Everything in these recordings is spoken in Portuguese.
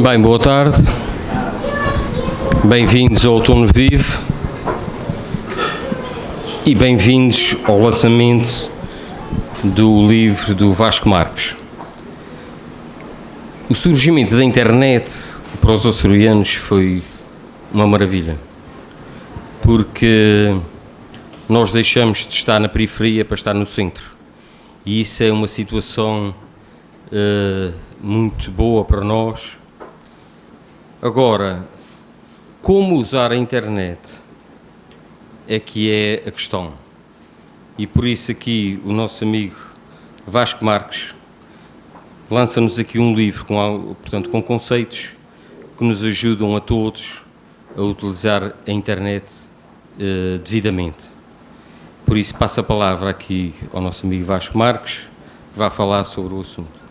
Bem, boa tarde. Bem-vindos ao Outono Vivo e bem-vindos ao lançamento do livro do Vasco Marques. O surgimento da internet para os açorianos foi uma maravilha, porque nós deixamos de estar na periferia para estar no centro e isso é uma situação uh, muito boa para nós Agora, como usar a internet é que é a questão. E por isso aqui o nosso amigo Vasco Marques lança-nos aqui um livro com, portanto, com conceitos que nos ajudam a todos a utilizar a internet uh, devidamente. Por isso passo a palavra aqui ao nosso amigo Vasco Marques, que vai falar sobre o assunto.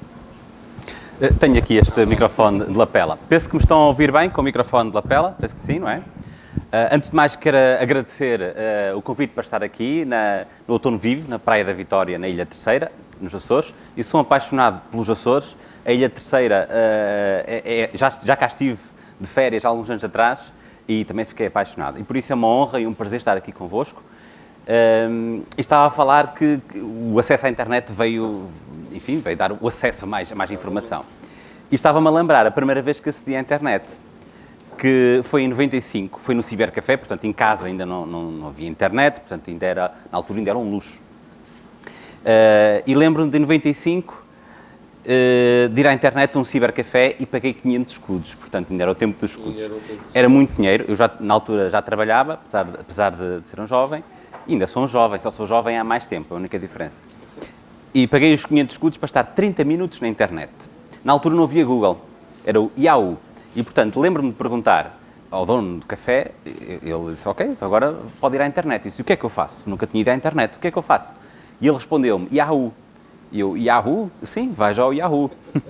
Eh, tenho aqui este microfone de lapela. Penso que me estão a ouvir bem com o microfone de lapela, penso que sim, não é? Uh, antes de mais, quero agradecer uh, o convite para estar aqui na, no Outono Vivo, na Praia da Vitória, na Ilha Terceira, nos Açores. Eu sou apaixonado pelos Açores. A Ilha Terceira, é, é, já, já cá estive de férias há alguns anos atrás e também fiquei apaixonado. E por isso é uma honra e um prazer estar aqui convosco. Um, estava a falar que o acesso à internet veio, enfim, veio dar o acesso a mais, a mais informação. E estava-me a lembrar a primeira vez que acedi à internet, que foi em 95, foi no Cibercafé, portanto em casa ainda não, não, não havia internet, portanto ainda era, na altura ainda era um luxo. Uh, e lembro-me de 95 uh, eh, de ir à internet a um cibercafé e paguei 500 escudos, portanto ainda era o tempo dos escudos. Era muito dinheiro, eu já na altura já trabalhava, apesar, apesar de, de ser um jovem, ainda sou um jovem, só sou jovem há mais tempo, é a única diferença e paguei os 500 escudos para estar 30 minutos na internet. Na altura não havia Google, era o Yahoo. E, portanto, lembro-me de perguntar ao dono do café, ele disse, ok, então agora pode ir à internet. Eu disse, o que é que eu faço? Nunca tinha ido à internet, o que é que eu faço? E ele respondeu-me, Yahoo. E eu, Yahoo? Sim, vai já ao Yahoo.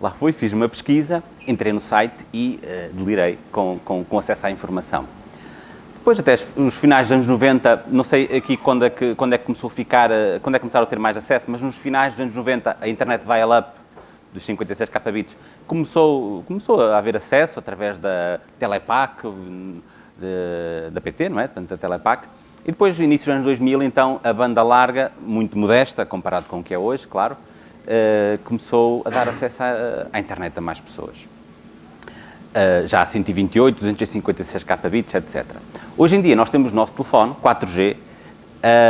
Lá fui, fiz uma pesquisa, entrei no site e uh, delirei com, com, com acesso à informação. Depois, até os finais dos anos 90, não sei aqui quando é que, quando é que começou a ficar, eh, quando é que começaram a ter mais acesso, mas nos finais dos anos 90, a internet dial-up dos 56 kbits começou, começou a haver acesso através da Telepac, de, da PT, não é? Portanto, da Telepac. E depois, no início dos anos 2000, então, a banda larga, muito modesta, comparado com o que é hoje, claro, uh, começou a dar acesso à, à internet a mais pessoas. Uh, já a 128, 256 kbits, etc. Hoje em dia nós temos o nosso telefone 4G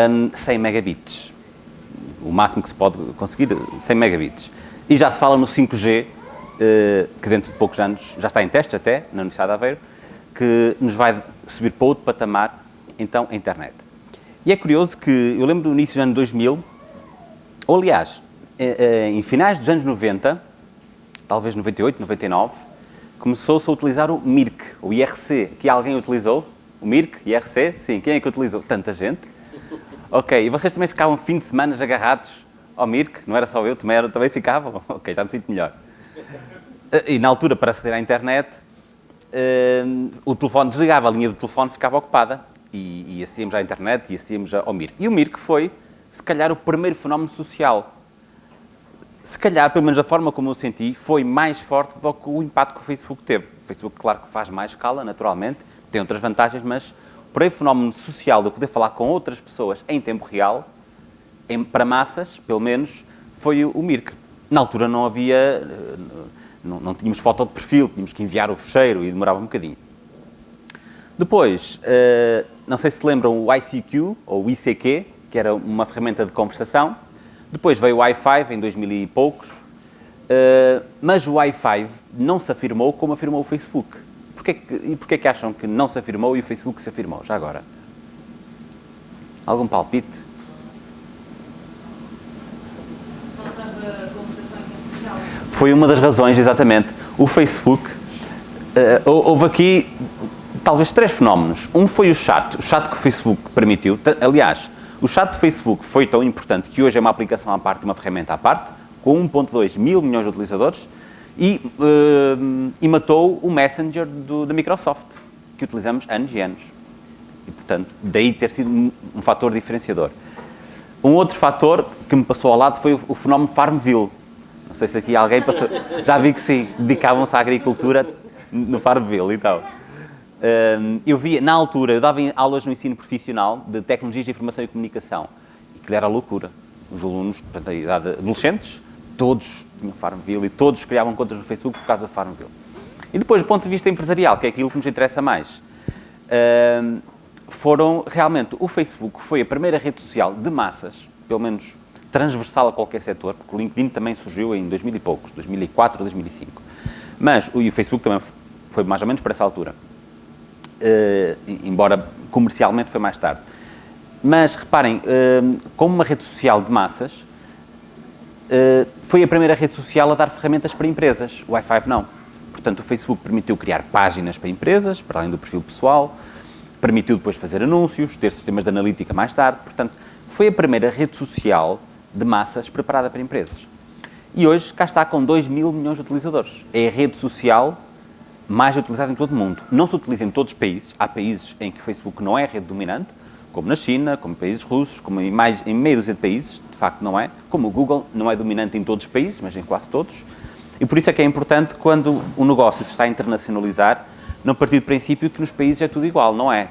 um, 100 megabits. O máximo que se pode conseguir, 100 megabits. E já se fala no 5G, uh, eh, que dentro de poucos anos, já está em teste até, na Universidade de Aveiro, que nos vai subir para outro patamar, então, a internet. E é curioso que, eu lembro do início do ano 2000, ou aliás, eh, em finais dos anos 90, talvez 98, 99, começou-se a utilizar o MIRC, o IRC. Aqui alguém utilizou? O MIRC, IRC? Sim. Quem é que utilizou? Tanta gente. Ok. E vocês também ficavam fim de semana agarrados ao MIRC? Não era só eu, também, era, também ficavam? Ok, já me sinto melhor. E na altura, para aceder à internet, uh, o telefone desligava, a linha do telefone ficava ocupada. E, e à internet e acedíamos ao MIRC. E o MIRC foi, se calhar, o primeiro fenómeno social se calhar, pelo menos a forma como eu senti, foi mais forte do que o impacto que o Facebook teve. O Facebook, claro que faz mais escala, naturalmente, tem outras vantagens, mas por aí fenómeno social de eu poder falar com outras pessoas em tempo real, em, para massas, pelo menos, foi o, o Mirk. Na altura não havia, eh, não, não, tínhamos foto de perfil, tínhamos que enviar o fecheiro e demorava um bocadinho. Depois, uh, não sei se lembram o ICQ, ou o ICQ, que era uma ferramenta de conversação, depois veio o Wi-Fi em 2000 e poucos, uh, mas o Wi-Fi não se afirmou como afirmou o Facebook. Porquê que, e porquê que acham que não se afirmou e o Facebook se afirmou, já agora? Algum palpite? Foi uma das razões, exatamente. O Facebook, uh, houve aqui talvez três fenómenos. Um foi o chat, o chat que o Facebook permitiu. Aliás, o chat do Facebook foi tão importante que hoje é uma aplicação à parte, uma ferramenta à parte, com 1.2 mil milhões de utilizadores, e, uh, e matou o Messenger do, da Microsoft, que utilizamos anos e anos. E, portanto, daí ter sido um, um fator diferenciador. Um outro fator que me passou ao lado foi o, o fenómeno Farmville. Não sei se aqui alguém passou... Já vi que sim, dedicavam-se à agricultura no Farmville e tal. Eu via, na altura, eu dava aulas no ensino profissional de tecnologias de informação e comunicação. E que era loucura. Os alunos, portanto, a idade adolescentes, todos tinham Farmville e todos criavam contas no Facebook por causa do Farmville. E depois, do ponto de vista empresarial, que é aquilo que nos interessa mais, foram realmente, o Facebook foi a primeira rede social de massas, pelo menos transversal a qualquer setor, porque o LinkedIn também surgiu em 2000 e poucos, 2004, 2005. Mas o, Facebook também foi mais ou menos para essa altura, embora comercialmente foi mais tarde. Mas reparem, uh, como uma rede social de massas, uh, foi a primeira rede social a dar ferramentas para empresas, o i5 não. Portanto, o Facebook permitiu criar páginas para empresas, para além do perfil pessoal, permitiu depois fazer anúncios, ter sistemas de analítica mais tarde, portanto, foi a primeira rede social de massas preparada para empresas. E hoje cá está com 2 mil milhões de utilizadores. É a rede social mais utilizada em todo o mundo. Não se utiliza em todos os países. Há países em que o Facebook não é rede dominante, como na China, como países russos, como em, mais, em meia dúzia de países, de facto não é. Como o Google não é dominante em todos os países, mas em quase todos. E por isso é que é importante, quando o negócio se está a internacionalizar, não partir do princípio que nos países é tudo igual, não é.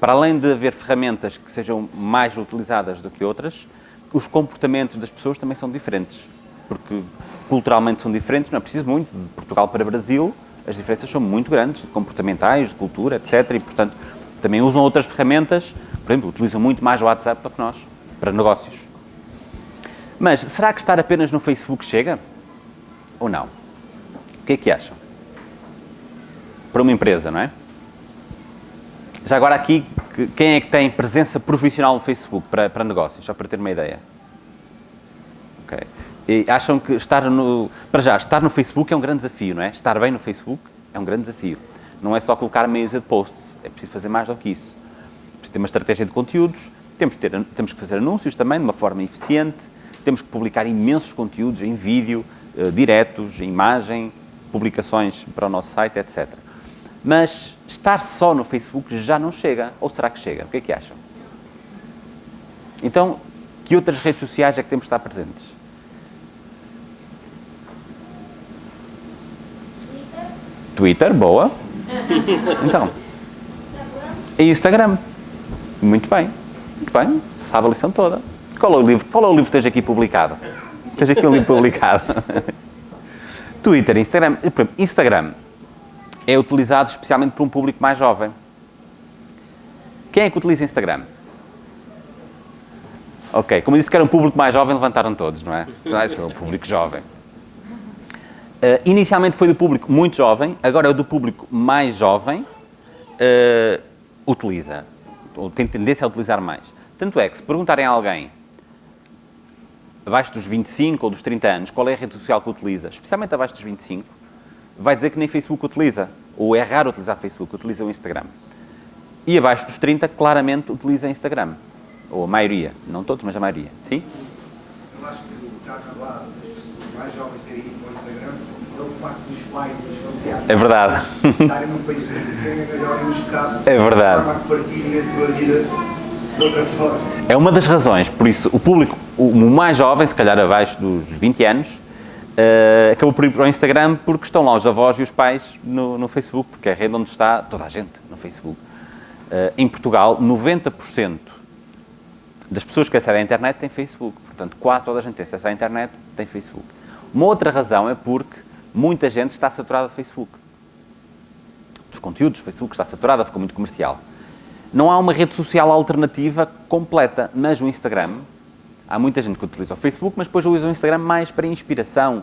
Para além de haver ferramentas que sejam mais utilizadas do que outras, os comportamentos das pessoas também são diferentes, porque culturalmente são diferentes, não é preciso muito, de Portugal para Brasil, as diferenças são muito grandes, comportamentais, de cultura, etc. E, portanto, também usam outras ferramentas, por exemplo, utilizam muito mais o WhatsApp do que nós, para negócios. Mas, será que estar apenas no Facebook chega? Ou não? O que é que acham? Para uma empresa, não é? Já agora aqui, quem é que tem presença profissional no Facebook para, para negócios? Só para ter uma ideia. Ok. E acham que estar no... Para já, estar no Facebook é um grande desafio, não é? Estar bem no Facebook é um grande desafio. Não é só colocar meia de posts, é preciso fazer mais do que isso. Preciso ter uma estratégia de conteúdos, temos, ter, temos que fazer anúncios também de uma forma eficiente, temos que publicar imensos conteúdos em vídeo, uh, diretos, em imagem, publicações para o nosso site, etc. Mas estar só no Facebook já não chega. Ou será que chega? O que é que acham? Então, que outras redes sociais é que temos de estar presentes? Twitter, boa. Então. Instagram. Muito bem. Muito bem. Sabe a lição toda. Qual é o livro, qual é o livro que tens aqui publicado? Tens aqui um livro publicado. Twitter, Instagram. Instagram é utilizado especialmente por um público mais jovem. Quem é que utiliza Instagram? Ok, como eu disse que era um público mais jovem, levantaram todos, não é? Ah, sou o público jovem. Uh, inicialmente foi do público muito jovem, agora é do público mais jovem, uh, utiliza, ou tem tendência a utilizar mais. Tanto é que se perguntarem a alguém abaixo dos 25 ou dos 30 anos qual é a rede social que utiliza, especialmente abaixo dos 25, vai dizer que nem Facebook utiliza, ou é raro utilizar Facebook, utiliza o Instagram. E abaixo dos 30, claramente utiliza Instagram. Ou a maioria, não todos, mas a maioria. Sim? Eu acho que o caso base dos mais jovens terem ido para o Instagram facto dos pais dos familiares é verdade. estarem no Facebook e terem melhor ilustrado é verdade. a partilhem a sua vida de outra forma. É uma das razões, por isso o público, o mais jovem, se calhar abaixo dos 20 anos, uh, acabou por ir para o Instagram porque estão lá os avós e os pais no, no Facebook, porque é a rede onde está toda a gente no Facebook. Uh, em Portugal, 90% das pessoas que acedem à internet têm Facebook. Portanto, quase toda a gente tem acesso à internet tem Facebook. Uma outra razão é porque muita gente está saturada de Facebook. Dos conteúdos, o Facebook está saturada, ficou muito comercial. Não há uma rede social alternativa completa, mas o Instagram Há muita gente que utiliza o Facebook, mas depois usa o Instagram mais para inspiração,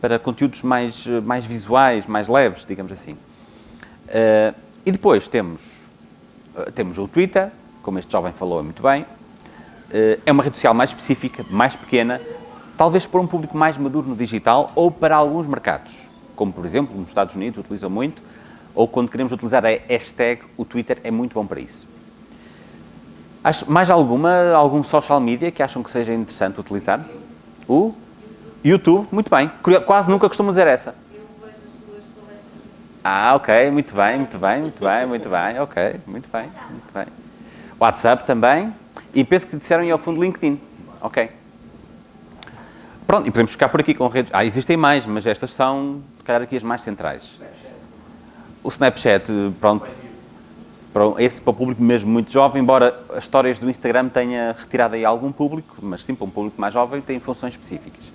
para conteúdos mais, mais visuais, mais leves, digamos assim. Uh, e depois temos, uh, temos o Twitter, como este jovem falou muito bem. Uh, é uma rede social mais específica, mais pequena, talvez para um público mais maduro no digital ou para alguns mercados, como por exemplo nos Estados Unidos utilizam muito, ou quando queremos utilizar a hashtag, o Twitter é muito bom para isso. Mais alguma, algum social media que acham que seja interessante utilizar? O YouTube, muito bem. Quase nunca costumo dizer essa. Ah, ok, muito bem, muito bem, muito bem, muito bem, ok, muito bem, muito bem. WhatsApp também. E penso que disseram aí ao fundo LinkedIn. Ok. Pronto, e podemos ficar por aqui com redes. Ah, existem mais, mas estas são, calhar, aqui as mais centrais. O Snapchat, pronto, para esse para o público mesmo muito jovem, embora as histórias do Instagram tenha retirado aí algum público, mas sim para um público mais jovem tem funções específicas.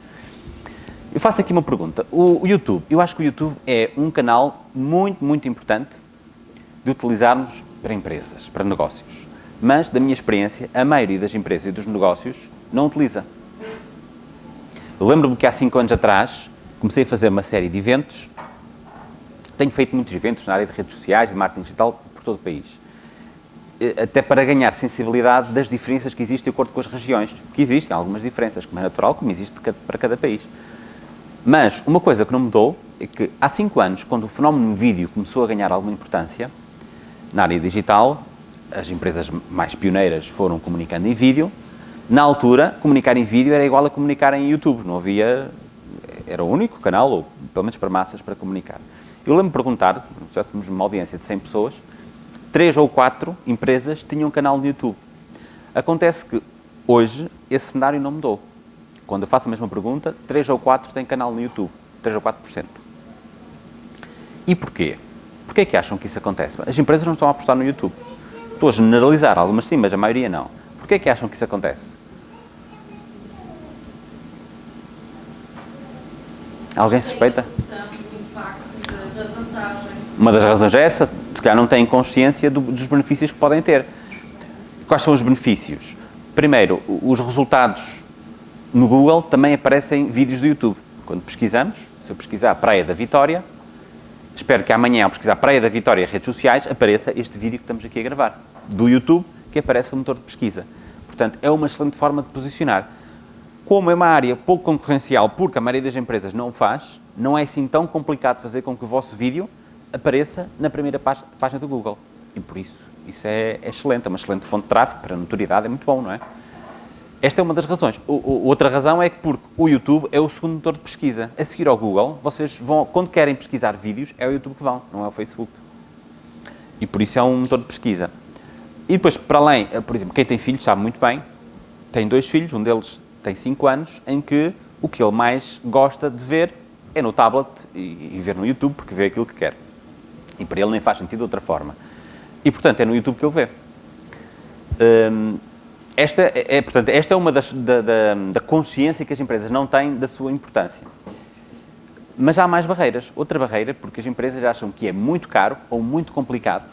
Eu faço aqui uma pergunta. O, o YouTube, eu acho que o YouTube é um canal muito, muito importante de utilizarmos para empresas, para negócios. Mas, da minha experiência, a maioria das empresas e dos negócios não utiliza. Eu lembro-me que há 5 anos atrás comecei a fazer uma série de eventos. Tenho feito muitos eventos na área de redes sociais, de marketing digital, por todo o país. Até para ganhar sensibilidade das diferenças que existem de acordo com as regiões. Que existem algumas diferenças, como é natural, como existe para cada país. Mas uma coisa que não mudou é que há 5 anos, quando o fenómeno vídeo começou a ganhar alguma importância na área digital, as empresas mais pioneiras foram comunicando em vídeo, na altura, comunicar em vídeo era igual a comunicar em YouTube, não havia... Era o único canal, ou pelo menos para massas, para comunicar. Eu lembro-me perguntar, se tivéssemos uma audiência de 100 pessoas, três ou quatro empresas tinham um canal no YouTube. Acontece que hoje esse cenário não mudou. Quando eu faço a mesma pergunta, três ou quatro têm canal no YouTube. 3 ou 4%. E porquê? Porquê é que acham que isso acontece? As empresas não estão a apostar no YouTube. Estou a generalizar, algumas sim, mas a maioria não. Porquê é que acham que isso acontece? Alguém suspeita? Uma das razões é essa, se calhar não têm consciência do, dos benefícios que podem ter. Quais são os benefícios? Primeiro, os resultados no Google também aparecem vídeos do YouTube. Quando pesquisamos, se eu pesquisar Praia da Vitória, espero que amanhã, ao pesquisar Praia da Vitória redes sociais, apareça este vídeo que estamos aqui a gravar, do YouTube, que aparece no motor de pesquisa. Portanto, é uma excelente forma de posicionar. Como é uma área pouco concorrencial, porque a maioria das empresas não o faz, não é assim tão complicado fazer com que o vosso vídeo apareça na primeira página do Google. E por isso, isso é, é excelente, é uma excelente fonte de tráfego, para notoriedade é muito bom, não é? Esta é uma das razões. O, o, outra razão é que porque o YouTube é o segundo motor de pesquisa. A seguir ao Google, vocês vão, quando querem pesquisar vídeos, é o YouTube que vão, não é o Facebook. E por isso é um motor de pesquisa. E depois, para além, eh, por exemplo, quem tem filhos sabe muito bem, tem dois filhos, um deles tem 5 anos, em que o que ele mais gosta de ver é no tablet e, e, ver no YouTube, porque vê aquilo que quer. E para ele nem faz sentido de outra forma. E, portanto, é no YouTube que ele vê. Hum, esta é, é, portanto, esta é uma das, da, da, da, consciência que as empresas não têm da sua importância. Mas há mais barreiras. Outra barreira, porque as empresas acham que é muito caro ou muito complicado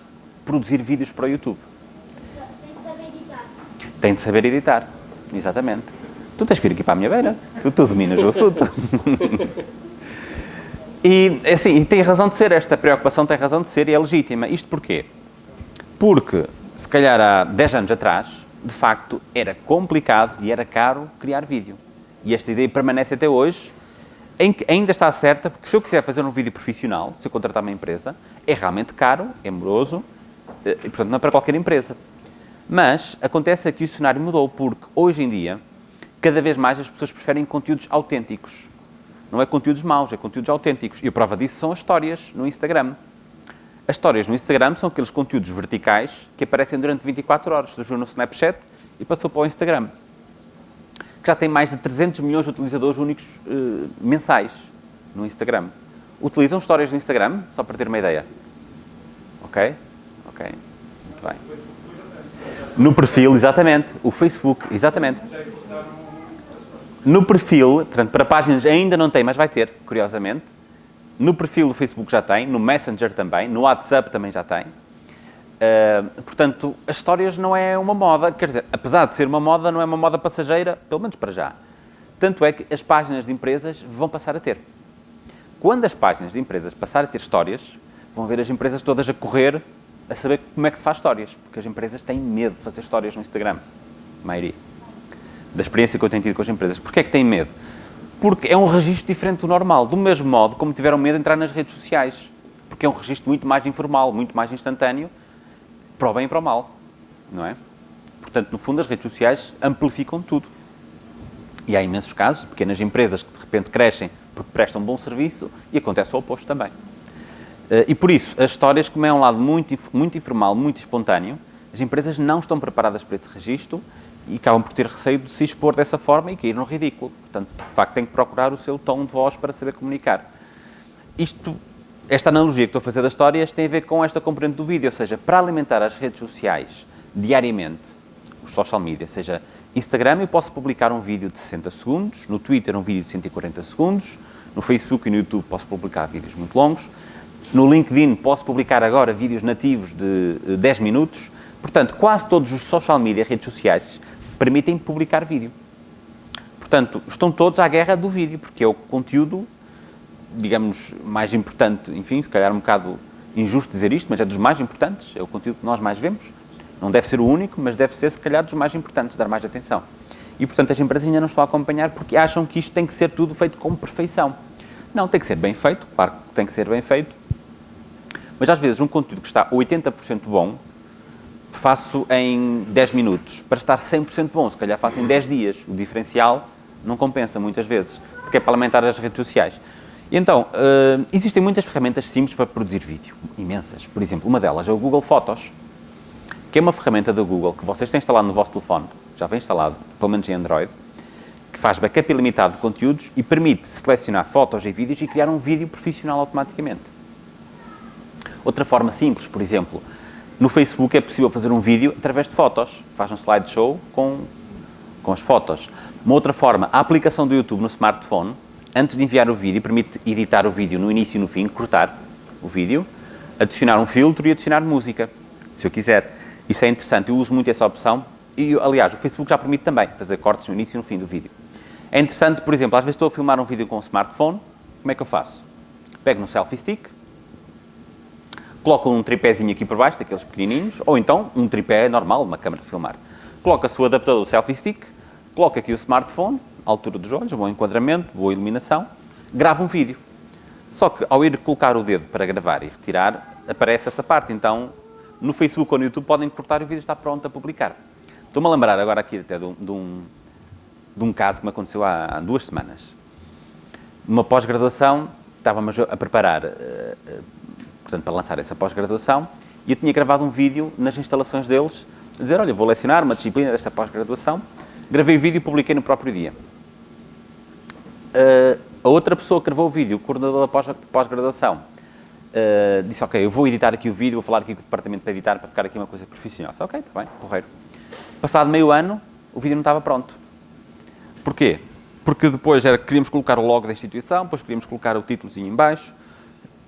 produzir vídeos para o YouTube. Tem de saber editar. Tem de saber editar, exatamente. Tu tens que vir aqui para a minha beira, tu, tu dominas o assunto. e, assim, e tem razão de ser, esta preocupação tem razão de ser e é legítima. Isto porquê? Porque, se calhar há 10 anos atrás, de facto, era complicado e era caro criar vídeo. E esta ideia permanece até hoje, ainda está certa, porque se eu quiser fazer um vídeo profissional, se eu contratar uma empresa, é realmente caro, é moroso, eh, e portanto não é para qualquer empresa. Mas acontece que o cenário mudou, porque hoje em dia, cada vez mais as pessoas preferem conteúdos autênticos. Não é conteúdos maus, é conteúdos autênticos. E a prova disso são as histórias no Instagram. As histórias no Instagram são aqueles conteúdos verticais que aparecem durante 24 horas. Surgiu no Snapchat e passou para o Instagram. Que já tem mais de 300 milhões de utilizadores únicos uh, mensais no Instagram. Utilizam histórias no Instagram, só para ter uma ideia. Ok? Ok. Muito bem. No perfil, exatamente. O Facebook, exatamente. No perfil, portanto, para páginas ainda não tem, mas vai ter, curiosamente no perfil do Facebook já tem, no Messenger também, no WhatsApp também já tem. Uh, portanto, as histórias não é uma moda, quer dizer, apesar de ser uma moda, não é uma moda passageira, pelo menos para já. Tanto é que as páginas de empresas vão passar a ter. Quando as páginas de empresas passarem a ter histórias, vão ver as empresas todas a correr a saber como é que se faz histórias, porque as empresas têm medo de fazer histórias no Instagram, a maioria. Da experiência que eu tenho tido com as empresas. Porquê é que têm medo? porque é um registro diferente do normal, do mesmo modo como tiveram medo de entrar nas redes sociais, porque é um registro muito mais informal, muito mais instantâneo, para o bem e para o mal, não é? Portanto, no fundo, as redes sociais amplificam tudo. E há imensos casos de pequenas empresas que de repente crescem porque prestam bom serviço e acontece o oposto também. Eh, e por isso, as histórias, como é um lado muito, muito informal, muito espontâneo, as empresas não estão preparadas para esse registro e acabam por ter receio de se expor dessa forma e cair no ridículo. Portanto, de facto, tem que procurar o seu tom de voz para saber comunicar. Isto, esta analogia que estou a fazer das histórias tem a ver com esta componente do vídeo, ou seja, para alimentar as redes sociais diariamente, os social media, seja, Instagram eu posso publicar um vídeo de 60 segundos, no Twitter um vídeo de 140 segundos, no Facebook e no YouTube posso publicar vídeos muito longos, no LinkedIn posso publicar agora vídeos nativos de 10 minutos, portanto, quase todos os social media, redes sociais, permitem publicar vídeo. Portanto, estão todos à guerra do vídeo, porque é o conteúdo, digamos, mais importante, enfim, se calhar um bocado injusto dizer isto, mas é dos mais importantes, é o conteúdo que nós mais vemos. Não deve ser o único, mas deve ser, se calhar, dos mais importantes, dar mais atenção. E, portanto, as empresas ainda não estão a acompanhar porque acham que isto tem que ser tudo feito com perfeição. Não, tem que ser bem feito, claro que tem que ser bem feito, mas às vezes um conteúdo que está 80% bom, faço em 10 minutos. Para estar 100% bom, se calhar faço em 10 dias. O diferencial não compensa muitas vezes, porque é para alimentar as redes sociais. E então, uh, existem muitas ferramentas simples para produzir vídeo, imensas. Por exemplo, uma delas é o Google Fotos, que é uma ferramenta da Google que vocês têm instalado no vosso telefone, já vem instalado, pelo menos em Android, que faz backup ilimitado de conteúdos e permite selecionar fotos e vídeos e criar um vídeo profissional automaticamente. Outra forma simples, por exemplo, no Facebook é possível fazer um vídeo através de fotos. Faz um slideshow com, com as fotos. Uma outra forma, a aplicação do YouTube no smartphone, antes de enviar o vídeo, permite editar o vídeo no início e no fim, cortar o vídeo, adicionar um filtro e adicionar música, se eu quiser. Isso é interessante, eu uso muito essa opção e, aliás, o Facebook já permite também fazer cortes no início e no fim do vídeo. É interessante, por exemplo, às vezes estou a filmar um vídeo com o smartphone, como é que eu faço? Pego no selfie stick, coloca um tripézinho aqui por baixo, daqueles pequenininhos, ou então um tripé normal, uma câmera de filmar. Coloca-se o adaptador selfie stick, coloca aqui o smartphone, altura dos olhos, bom enquadramento, boa iluminação, grava um vídeo. Só que ao ir colocar o dedo para gravar e retirar, aparece essa parte. Então, no Facebook ou no YouTube podem cortar e o vídeo está pronto a publicar. Estou-me a lembrar agora aqui até de um, de um, de um caso que me aconteceu há, há duas semanas. Numa pós-graduação, estávamos a preparar uh, portanto, para lançar essa pós-graduação, e eu tinha gravado um vídeo nas instalações deles, a dizer, olha, vou lecionar uma disciplina desta pós-graduação, gravei o vídeo e publiquei no próprio dia. Uh, a outra pessoa que gravou o vídeo, o coordenador da pós-graduação, uh, disse, ok, eu vou editar aqui o vídeo, vou falar aqui com o departamento para editar, para ficar aqui uma coisa profissional. Disse, ok, está bem, porreiro. Passado meio ano, o vídeo não estava pronto. Porquê? Porque depois era, queríamos colocar o logo da instituição, depois queríamos colocar o títulozinho em baixo,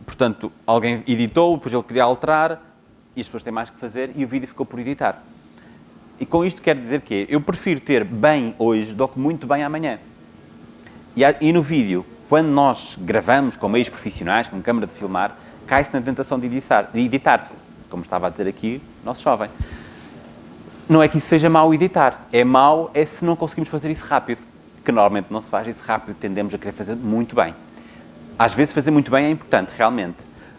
Portanto, alguém editou, depois ele queria alterar, e as pessoas têm mais que fazer, e o vídeo ficou por editar. E com isto quero dizer que eu prefiro ter bem hoje do que muito bem amanhã. E, e no vídeo, quando nós gravamos com meios profissionais, com câmara de filmar, cai-se na tentação de editar, de editar, como estava a dizer aqui nosso jovem. Não é que isso seja mau editar, é mau é se não conseguimos fazer isso rápido, que normalmente não se faz isso rápido, tendemos a querer fazer muito bem. Às vezes fazer muito bem é importante, realmente,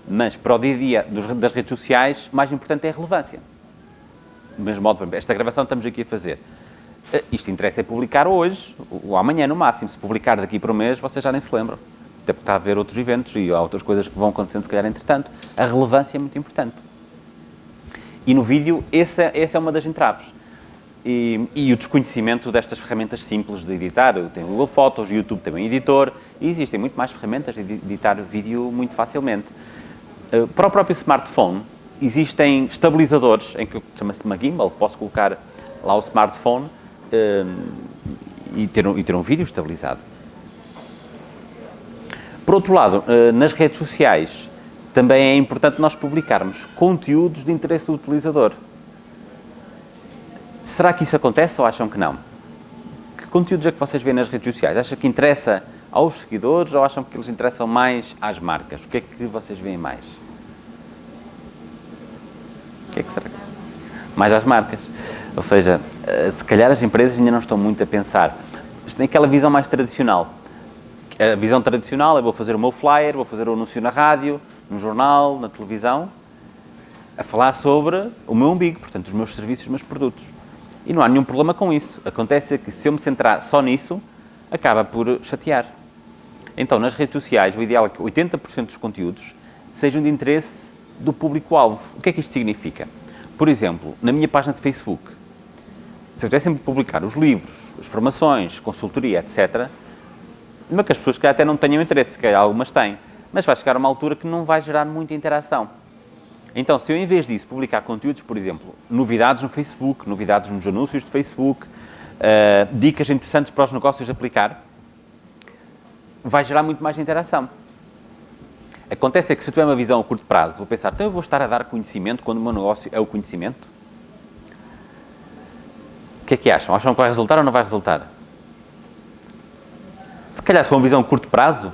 mas para o dia-a-dia -dia das redes sociais, mais importante é a relevância. Do mesmo modo, esta gravação estamos aqui a fazer. Eh, isto interessa é publicar hoje, ou amanhã no máximo. Se publicar daqui para um mês, vocês já nem se lembram. Até porque está a haver outros eventos e há outras coisas que vão acontecendo, se calhar, entretanto. A relevância é muito importante. E no vídeo, essa, essa é uma das entraves. E, e, o desconhecimento destas ferramentas simples de editar. Tem o Google Fotos, o YouTube também editor, e existem muito mais ferramentas de editar vídeo muito facilmente. Uh, para o próprio smartphone, existem estabilizadores, em que chama-se uma gimbal, posso colocar lá o smartphone uh, e, ter um, e ter um vídeo estabilizado. Por outro lado, uh, nas redes sociais, também é importante nós publicarmos conteúdos de interesse do utilizador. Será que isso acontece ou acham que não? Que conteúdos é que vocês veem nas redes sociais? Acham que interessa aos seguidores ou acham que eles interessam mais às marcas? O que é que vocês veem mais? O que é que será? Mais às marcas. Ou seja, eh, se calhar as empresas ainda não estão muito a pensar. Mas tem aquela visão mais tradicional. A visão tradicional é vou fazer o meu flyer, vou fazer o anúncio na rádio, no jornal, na televisão, a falar sobre o meu umbigo, portanto, os meus serviços, os meus produtos. E não há nenhum problema com isso. Acontece que se eu me centrar só nisso, acaba por chatear. Então, nas redes sociais, o ideal é que 80% dos conteúdos sejam de interesse do público-alvo. O que é que isto significa? Por exemplo, na minha página de Facebook, Se eu tivesse sempre publicar os livros, as formações, consultoria, etc., mesmo que as pessoas que até não tenham interesse, que algumas têm, mas vai chegar uma altura que não vai gerar muita interação. Então, se eu em vez disso publicar conteúdos, por exemplo, novidades no Facebook, novidades nos anúncios de Facebook, uh, dicas interessantes para os negócios aplicar, vai gerar muito mais interação. Acontece é que se eu tiver uma visão a curto prazo, vou pensar, então eu vou estar a dar conhecimento quando o meu negócio é o conhecimento? O que é que acham? Acham que vai resultar ou não vai resultar? Se calhar, se for uma visão a curto prazo,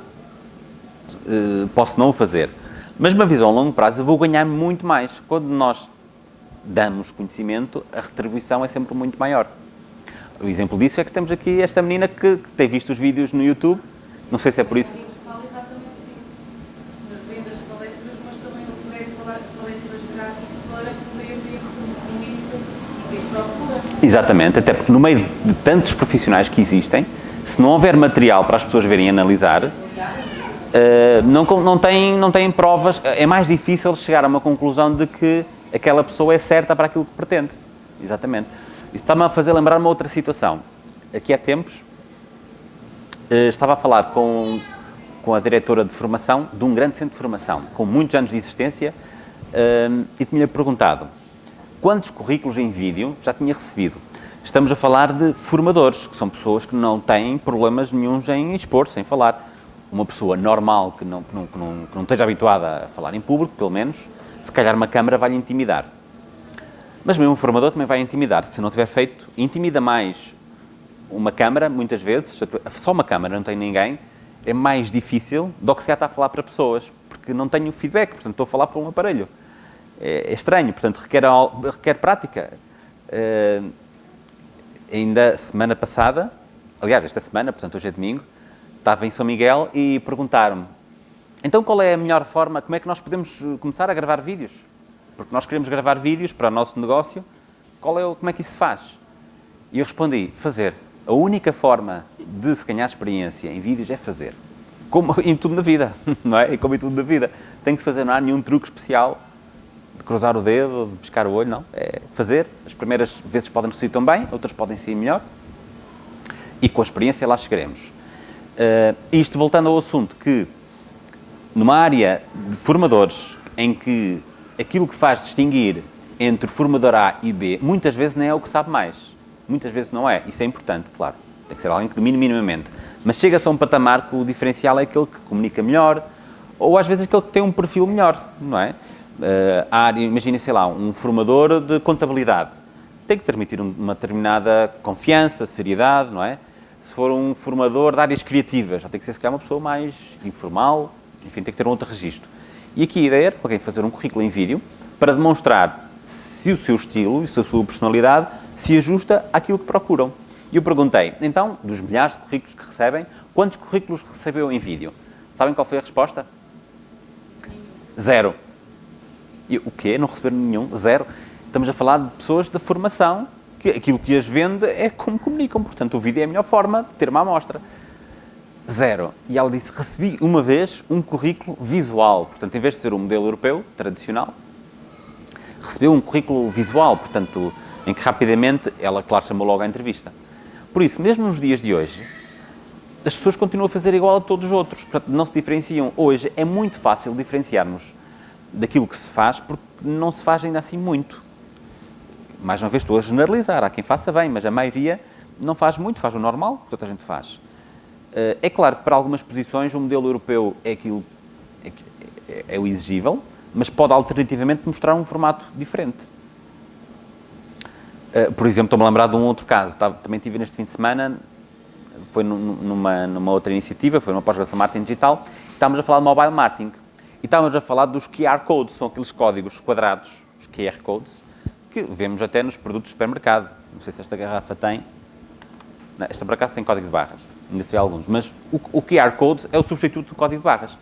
eh, posso não o fazer. Mas uma visão a longo prazo, eu vou ganhar muito mais. Quando nós damos conhecimento, a retribuição é sempre muito maior. O exemplo disso é que temos aqui esta menina que, que tem visto os vídeos no YouTube, não sei se é por isso... Exatamente até porque no meio de tantos profissionais que existem, se não houver material para as pessoas verem e analisar, uh, não, não, têm, não provas, é mais difícil chegar a uma conclusão de que aquela pessoa é certa para aquilo que pretende. Exatamente. Isso está-me a fazer lembrar uma outra situação. Aqui há tempos, uh, estava a falar com, com a diretora de formação de um grande centro de formação, com muitos anos de existência, e tinha-lhe perguntado quantos currículos em vídeo já tinha recebido. Estamos a falar de formadores, que são pessoas que não têm problemas nenhums em expor-se, em falar. Uma pessoa normal, que não, que, não, que, não, que não esteja habituada a falar em público, pelo menos, se calhar uma câmara vai-lhe intimidar. Mas mesmo um formador também vai intimidar. Se não tiver feito, intimida mais uma câmara, muitas vezes, só uma câmara, não tem ninguém, é mais difícil do que se está a falar para pessoas, porque não tenho feedback, portanto estou a falar para um aparelho. É, é estranho, portanto requer, requer prática. Uh, ainda semana passada, aliás, esta semana, portanto hoje é domingo, estava em São Miguel e perguntaram-me então qual é a melhor forma, como é que nós podemos eh, começar a gravar vídeos? Porque nós queremos gravar vídeos para o nosso negócio, qual é o, como é que isso se faz? E eu respondi, fazer. A única forma de se ganhar experiência em vídeos é fazer. Como em tudo na vida, não é? E como em tudo na vida. Tem que se fazer, não há nenhum truque especial de cruzar o dedo, de pescar o olho, não. É fazer. As primeiras vezes podem não sair tão bem, outras podem sair melhor. E com a experiência lá chegaremos. Uh, isto voltando ao assunto que, numa área de formadores, em que aquilo que faz distinguir entre formador A e B, muitas vezes nem é o que sabe mais. Muitas vezes não é. Isso é importante, claro. Tem que ser alguém que domine minimamente. Mas chega-se a um patamar que o diferencial é aquele que comunica melhor, ou às vezes aquele que tem um perfil melhor, não é? uh, área, imaginem, sei lá, um formador de contabilidade. Tem que transmitir uma determinada confiança, seriedade, não é? Se for um formador de áreas criativas, já tem que ser, se calhar, uma pessoa mais informal, enfim, tem que ter um outro registro. E aqui a ideia era fazer um currículo em vídeo para demonstrar se o seu estilo e se a sua personalidade se ajusta àquilo que procuram. E eu perguntei, então, dos milhares de currículos que recebem, quantos currículos recebeu em vídeo? Sabem qual foi a resposta? Zero. E o quê? Não receberam nenhum? Zero? Estamos a falar de pessoas da formação, que aquilo que as vende é como comunicam. Portanto, o vídeo é a melhor forma de ter uma amostra. Zero. E ela disse, recebi uma vez um currículo visual. Portanto, em vez de ser um modelo europeu, tradicional, recebeu um currículo visual, portanto, em que rapidamente, ela, claro, chamou logo à entrevista. Por isso, mesmo nos dias de hoje, as pessoas continuam a fazer igual a todos os outros. Portanto, não se diferenciam. Hoje é muito fácil diferenciarmos daquilo que se faz, porque não se faz ainda assim muito. Mais uma vez, estou a generalizar, há quem faça bem, mas a maioria não faz muito, faz o normal, que toda a gente faz. Eh, é claro que para algumas posições o modelo europeu é aquilo, é, é, é o exigível, mas pode alternativamente mostrar um formato diferente. Eh, por exemplo, estou-me a lembrar de um outro caso, também tive neste fim de semana, foi numa, numa outra iniciativa, foi numa pós-graduação marketing digital, estávamos a falar de mobile marketing. E estávamos a falar dos QR codes, são aqueles códigos quadrados, os QR codes, que vemos até nos produtos de supermercado. Não sei se esta garrafa tem. Não, esta por acaso tem código de barras, ainda se vê alguns. Mas o, o QR Code é o substituto do código de barras.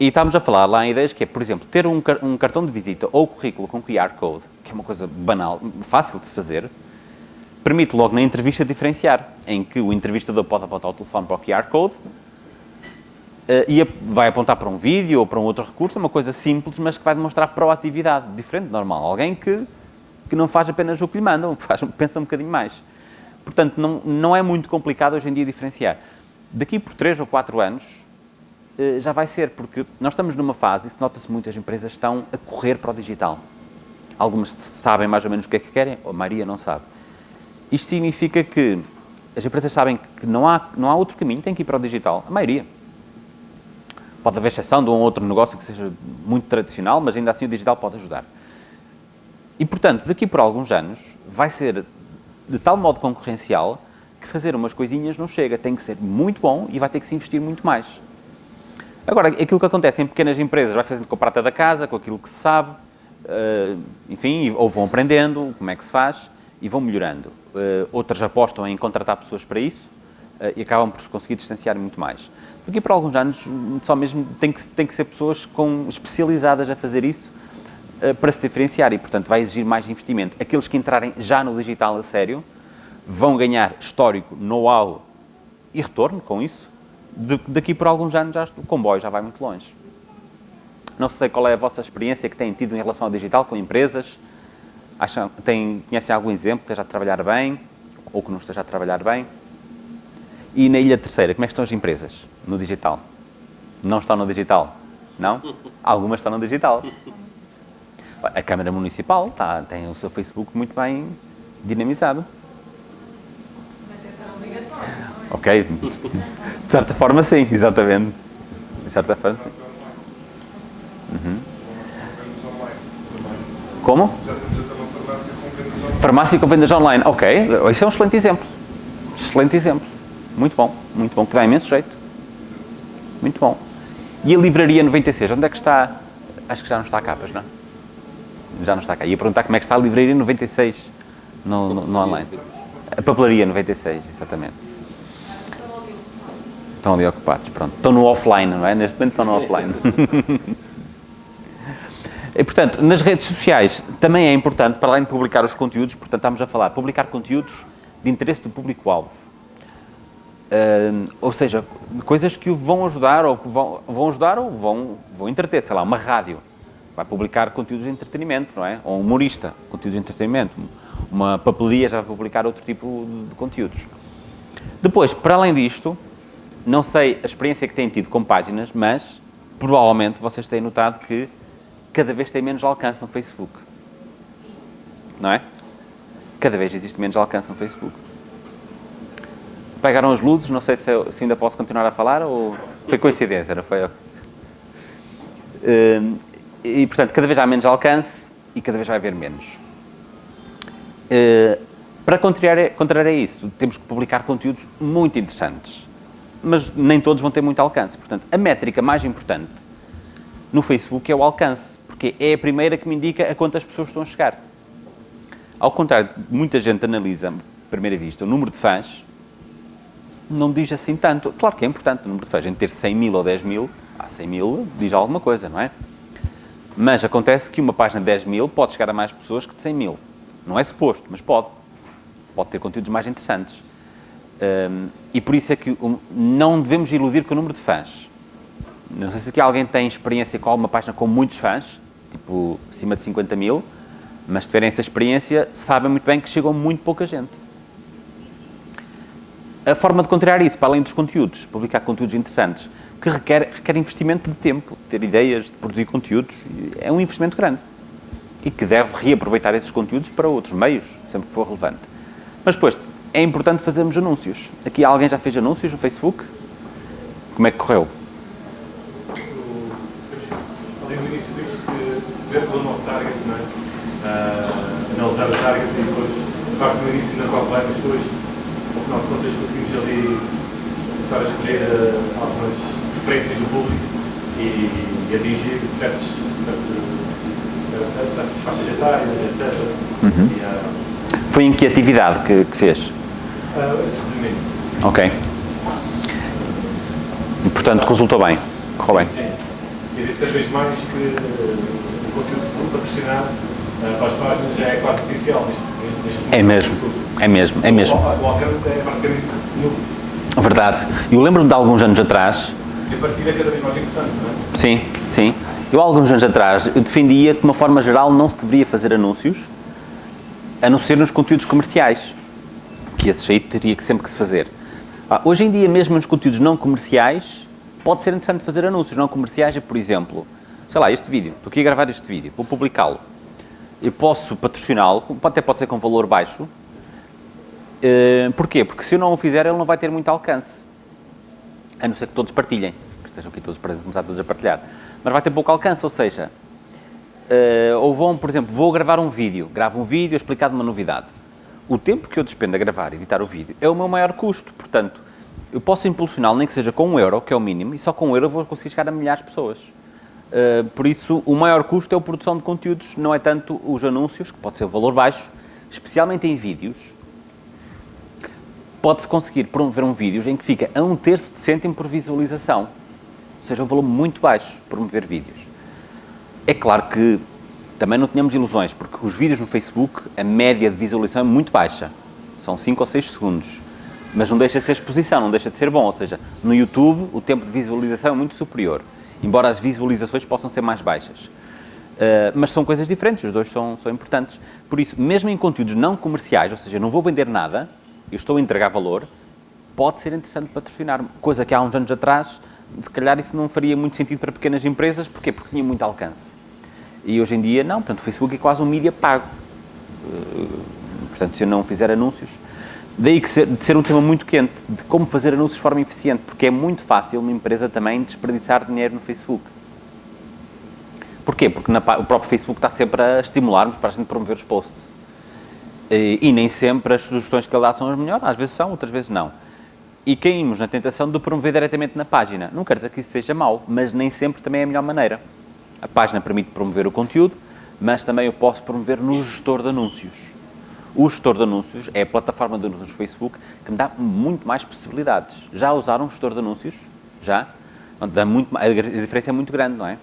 E estávamos a falar lá em ideias que é, por exemplo, ter um, um cartão de visita ou currículo com QR Code, que é uma coisa banal, fácil de se fazer, permite logo na entrevista diferenciar, em que o entrevistador pode apontar o telefone para o QR Code, e vai apontar para um vídeo ou para um outro recurso, uma coisa simples, mas que vai demonstrar proatividade, diferente do normal. Alguém que que não faz apenas o que lhe mandam, faz, pensa um bocadinho mais. Portanto, não, não é muito complicado hoje em dia diferenciar. Daqui por 3 ou 4 anos, eh, já vai ser, porque nós estamos numa fase, isso nota-se muito, as empresas estão a correr para o digital. Algumas sabem mais ou menos o que é que querem, a maioria não sabe. Isto significa que as empresas sabem que não há, não há outro caminho, tem que ir para o digital, a maioria. Pode haver exceção de um outro negócio que seja muito tradicional, mas ainda assim o digital pode ajudar. E, portanto, daqui por alguns anos, vai ser de tal modo concorrencial que fazer umas coisinhas não chega. Tem que ser muito bom e vai ter que se investir muito mais. Agora, aquilo que acontece em pequenas empresas vai fazendo com a prata da casa, com aquilo que se sabe, uh, enfim, ou vão aprendendo como é que se faz e vão melhorando. Uh, outras apostam em contratar pessoas para isso uh, e acabam por se conseguir distanciar muito mais. Porque por alguns anos só mesmo tem que, tem que ser pessoas com, especializadas a fazer isso para se diferenciar e, portanto, vai exigir mais investimento. Aqueles que entrarem já no digital a sério vão ganhar histórico, know-how e retorno com isso. De, daqui por alguns anos já, o comboio já vai muito longe. Não sei qual é a vossa experiência que têm tido em relação ao digital com empresas. Acham, tem, conhecem algum exemplo que esteja a trabalhar bem ou que não esteja a trabalhar bem? E na Ilha Terceira, como é que estão as empresas no digital? Não estão no digital? Não? Algumas estão no digital. A Câmara Municipal está, tem o seu Facebook muito bem dinamizado. Mas é obrigatória, não é? Ok? De certa forma, sim, exatamente. De certa forma, sim. Uhum. Como? Já temos até uma farmácia com vendas online. Farmácia com vendas online. Ok, esse é um excelente exemplo. Excelente exemplo. Muito bom, muito bom, que dá imenso jeito. Muito bom. E a livraria 96, onde é que está? Acho que já não está cá, pois não? Já não está cá. Ia perguntar como é que está a livraria 96 no, no, no online. A papelaria 96, exatamente. Estão ali ocupados, pronto. Estão no offline, não é? Neste momento estão no offline. E, portanto, nas redes sociais também é importante, para além de publicar os conteúdos, portanto, estamos a falar, publicar conteúdos de interesse do público-alvo. Uh, ou seja, coisas que o vão ajudar, ou que vão, vão ajudar ou vão, vão entreter, sei lá, uma rádio vai publicar conteúdos de entretenimento, não é? Ou um humorista, conteúdo de entretenimento. Uma papelaria já vai publicar outro tipo de conteúdos. Depois, para além disto, não sei a experiência que têm tido com páginas, mas provavelmente vocês têm notado que cada vez tem menos alcance no Facebook. Não é? Cada vez existe menos alcance no Facebook. Pegaram as luzes, não sei se, se ainda posso continuar a falar ou foi coincidência, não foi? Uh, e, portanto, cada vez há menos alcance e cada vez vai haver menos. Uh, para contrariar, contrariar isso, temos que publicar conteúdos muito interessantes, mas nem todos vão ter muito alcance. Portanto, a métrica mais importante no Facebook é o alcance, porque é a primeira que me indica a quantas pessoas estão a chegar. Ao contrário, muita gente analisa, à primeira vista, o número de fãs, não diz assim tanto. Claro que é importante o número de fãs, em ter 100 mil ou 10 mil, ah, 100 mil diz alguma coisa, não é? Mas acontece que uma página de 10 mil pode chegar a mais pessoas que de 100 mil. Não é suposto, mas pode. Pode ter conteúdos mais interessantes. Um, e por isso é que um, não devemos iludir com o número de fãs. Não sei se aqui alguém tem experiência com alguma página com muitos fãs, tipo acima de 50 mil, mas tiverem essa experiência, sabem muito bem que chegam muito pouca gente. A forma de contrariar isso, para além dos conteúdos, publicar conteúdos interessantes, que requer, requer investimento de tempo, ter ideias, de produzir conteúdos, é um investimento grande. E que deve reaproveitar esses conteúdos para outros meios, sempre que for relevante. Mas depois, é importante fazermos anúncios. Aqui alguém já fez anúncios no Facebook? Como é que correu? Ali no início temos que ver pelo nosso target, não é? Ah, analisar o target e depois, claro que no início na qual vai, mas depois, final de contas, conseguimos ali começar a escolher ah, algumas preferências do público e, e atingir certos, certos, certas, certas faixas etárias, etc. Uhum. E, ah, Foi em que atividade que, que fez? ah, antes. Ok. E, portanto, resultou bem. Correu bem. Sim. E disse cada vez mais que eh, o conteúdo patrocinado para as páginas já é quase essencial neste, neste momento. É mesmo. É mesmo, é mesmo. O, alcance é praticamente nulo. Verdade. Eu lembro-me de alguns anos atrás, E a partilha é cada vez mais importante, não é? sim, sim, eu há alguns anos atrás eu defendia que de uma forma geral não se deveria fazer anúncios a não ser nos conteúdos comerciais, que esses aí teria que sempre que se fazer. Ah, hoje em dia, mesmo nos conteúdos não comerciais, pode ser interessante fazer anúncios não comerciais, por exemplo, sei lá, este vídeo, estou aqui a gravar este vídeo, vou publicá-lo. Eu posso patrociná-lo, até pode ser com valor baixo. Uh, porquê? Porque se eu não o fizer, ele não vai ter muito alcance. A não ser que todos partilhem, que estejam aqui todos para começar todos a partilhar. Mas vai ter pouco alcance, ou seja, uh, ou vão, por exemplo, vou gravar um vídeo, gravo um vídeo explicado uma novidade. O tempo que eu despendo a gravar e editar o vídeo é o meu maior custo, portanto, eu posso impulsioná-lo nem que seja com um euro, que é o mínimo, e só com um euro vou conseguir chegar a milhares de pessoas. Uh, por isso, o maior custo é a produção de conteúdos, não é tanto os anúncios, que pode ser o valor baixo, especialmente em vídeos. Pode-se conseguir promover um vídeo em que fica a um terço de cêntimo por visualização. Ou seja, um valor muito baixo promover vídeos. É claro que também não tenhamos ilusões, porque os vídeos no Facebook, a média de visualização é muito baixa. São 5 ou 6 segundos. Mas não deixa de ser exposição, não deixa de ser bom. Ou seja, no YouTube o tempo de visualização é muito superior embora as visualizações possam ser mais baixas. Uh, mas são coisas diferentes, os dois são, são importantes. Por isso, mesmo em conteúdos não comerciais, ou seja, não vou vender nada, eu estou a entregar valor, pode ser interessante patrocinar, coisa que há uns anos atrás, se calhar isso não faria muito sentido para pequenas empresas, porquê? Porque tinha muito alcance. E hoje em dia, não, portanto, o Facebook é quase um mídia pago. Uh, portanto, se eu não fizer anúncios, Daí que ser, de ser um tema muito quente, de como fazer anúncios de forma eficiente, porque é muito fácil uma empresa também desperdiçar dinheiro no Facebook. Porquê? Porque na, o próprio Facebook está sempre a estimular-nos para a gente promover os posts. E, e, nem sempre as sugestões que ele dá são as melhores, às vezes são, outras vezes não. E caímos na tentação de promover diretamente na página. Não quero dizer que isso seja mau, mas nem sempre também é a melhor maneira. A página permite promover o conteúdo, mas também eu posso promover no gestor de anúncios. O gestor de anúncios é a plataforma de anúncios do Facebook que me dá muito mais possibilidades. Já usaram um gestor de anúncios? Já? Dá muito, a diferença é muito grande, não é?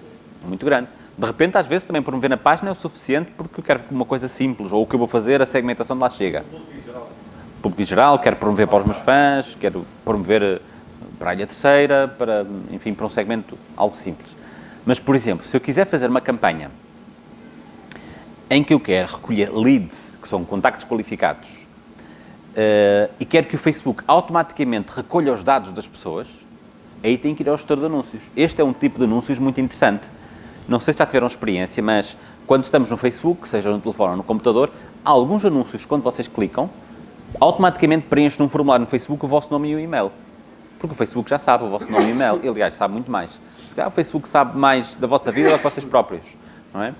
Muito grande. De repente, às vezes, também promover na página é o suficiente porque eu quero uma coisa simples, ou o que eu vou fazer, a segmentação de lá chega. Público em geral, quero promover para os meus fãs, quero promover eh, para a ilha terceira, para, enfim, para um segmento algo simples. Mas, por exemplo, se eu quiser fazer uma campanha em que eu quero recolher leads, que são contactos qualificados, uh, e quero que o Facebook automaticamente recolha os dados das pessoas, aí tem que ir ao gestor de anúncios. Este é um tipo de anúncios muito interessante. Não sei se já tiveram experiência, mas quando estamos no Facebook, seja no telefone ou no computador, há alguns anúncios, quando vocês clicam, automaticamente preenche num formulário no Facebook o vosso nome e o e-mail. Porque o Facebook já sabe o vosso nome e e-mail. Ele, aliás, sabe muito mais. Se calhar o Facebook sabe mais da vossa vida do que vocês próprios, não é?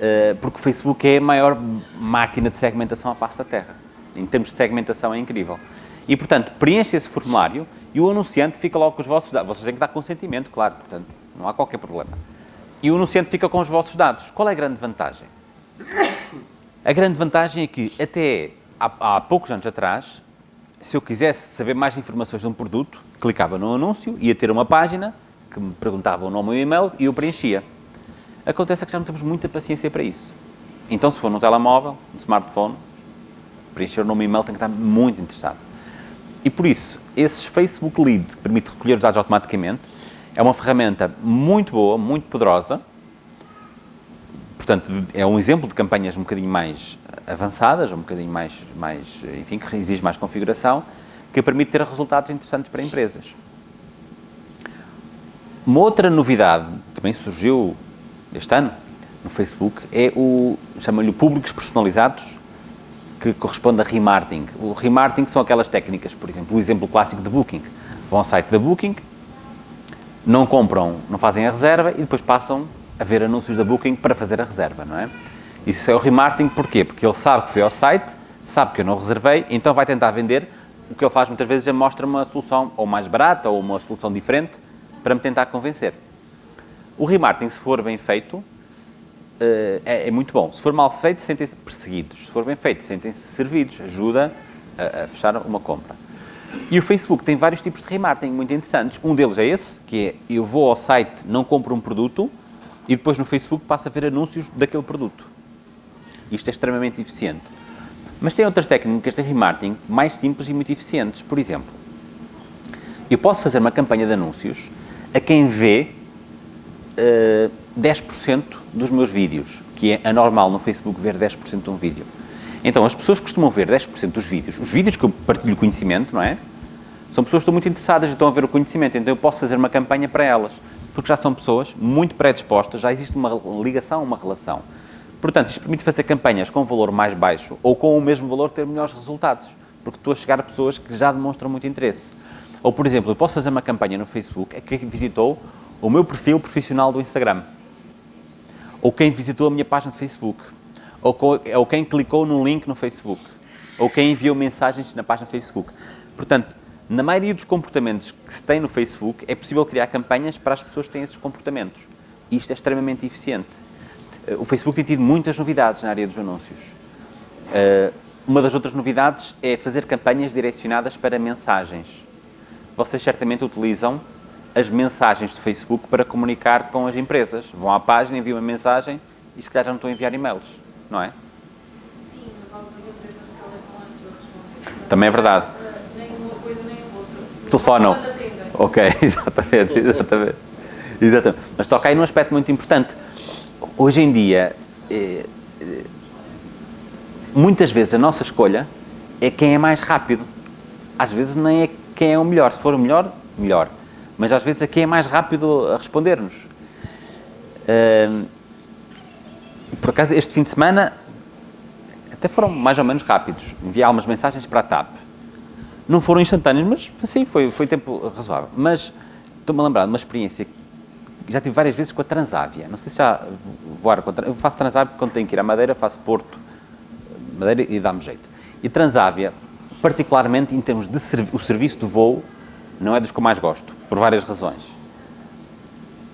Eh, porque o Facebook é a maior máquina de segmentação à face da Terra. Em termos de segmentação é incrível. E, portanto, preenche esse formulário e o anunciante fica logo com os vossos dados. Vocês têm que dar consentimento, claro, portanto, não há qualquer problema. E o anunciante fica com os vossos dados. Qual é a grande vantagem? A grande vantagem é que, até há, há poucos anos atrás, se eu quisesse saber mais informações de um produto, clicava no anúncio, ia ter uma página que me perguntava o nome e o e-mail e eu preenchia. Acontece que já não temos muita paciência para isso. Então, se for no telemóvel, no smartphone, preencher e e-mail tem que estar muito interessado. E por isso, esses Facebook Leads, que permite recolher os dados automaticamente, é uma ferramenta muito boa, muito poderosa. Portanto, é um exemplo de campanhas um bocadinho mais avançadas, um bocadinho mais, mais enfim, que exige mais configuração, que permite ter resultados interessantes para empresas. Uma outra novidade também surgiu este ano, no Facebook, é o, chamam-lhe públicos personalizados, que corresponde a remarketing. O remarketing são aquelas técnicas, por exemplo, o exemplo clássico de Booking. Vão ao site da Booking, não compram, não fazem a reserva e depois passam a ver anúncios da Booking para fazer a reserva, não é? Isso é o remarketing, porquê? Porque ele sabe que foi ao site, sabe que eu não reservei, então vai tentar vender. O que ele faz muitas vezes é mostra uma solução ou mais barata ou uma solução diferente para me tentar convencer. O remarketing, se for bem feito, eh, é, é, muito bom. Se for mal feito, sentem-se perseguidos. Se for bem feito, sentem-se servidos. Ajuda a, a, fechar uma compra. E o Facebook tem vários tipos de remarketing muito interessantes. Um deles é esse, que é eu vou ao site, não compro um produto e depois no Facebook passo a ver anúncios daquele produto. Isto é extremamente eficiente. Mas tem outras técnicas de remarketing mais simples e muito eficientes. Por exemplo, eu posso fazer uma campanha de anúncios a quem vê uh, 10% dos meus vídeos, que é anormal no Facebook ver 10% de um vídeo. Então, as pessoas costumam ver 10% dos vídeos, os vídeos que eu partilho conhecimento, não é? São pessoas que estão muito interessadas e estão a ver o conhecimento, então eu posso fazer uma campanha para elas, porque já são pessoas muito predispostas, já existe uma ligação, uma relação. Portanto, isto permite fazer campanhas com valor mais baixo ou com o mesmo valor ter melhores resultados, porque estou a chegar a pessoas que já demonstram muito interesse. Ou, por exemplo, eu posso fazer uma campanha no Facebook a quem visitou o meu perfil profissional do Instagram, ou quem visitou a minha página de Facebook, ou, quem clicou no link no Facebook, ou quem enviou mensagens na página do Facebook. Portanto, na maioria dos comportamentos que se tem no Facebook, é possível criar campanhas para as pessoas que têm esses comportamentos. E isto é extremamente eficiente. Eh, O Facebook tem tido muitas novidades na área dos anúncios. Eh, Uma das outras novidades é fazer campanhas direcionadas para mensagens. Vocês certamente utilizam as mensagens do Facebook para comunicar com as empresas. Vão à página, enviam uma mensagem e se calhar já não estão a enviar e-mails, não é? Sim, mas algumas empresas que. Também é verdade. Nem uma coisa nem outra. Telefonam. Ok, exatamente, exatamente. exatamente. Mas toca aí num aspecto muito importante. Hoje em dia, eh, eh, muitas vezes a nossa escolha é quem é mais rápido. Às vezes nem é quem é o melhor. Se for o melhor, melhor. Mas às vezes quem é mais rápido a responder-nos. Ahm, por acaso, este fim de semana até foram mais ou menos rápidos. Enviei algumas mensagens para a TAP. Não foram instantâneos, mas sim, foi, foi tempo razoável. Mas estou-me a lembrar de uma experiência que já tive várias vezes com a Transávia. Não sei se já voaram com a Eu faço Transávia quando tenho que ir à Madeira, faço Porto, Madeira e dá-me jeito. E Transávia, particularmente em termos de servi o serviço do voo, não é dos que eu mais gosto, por várias razões.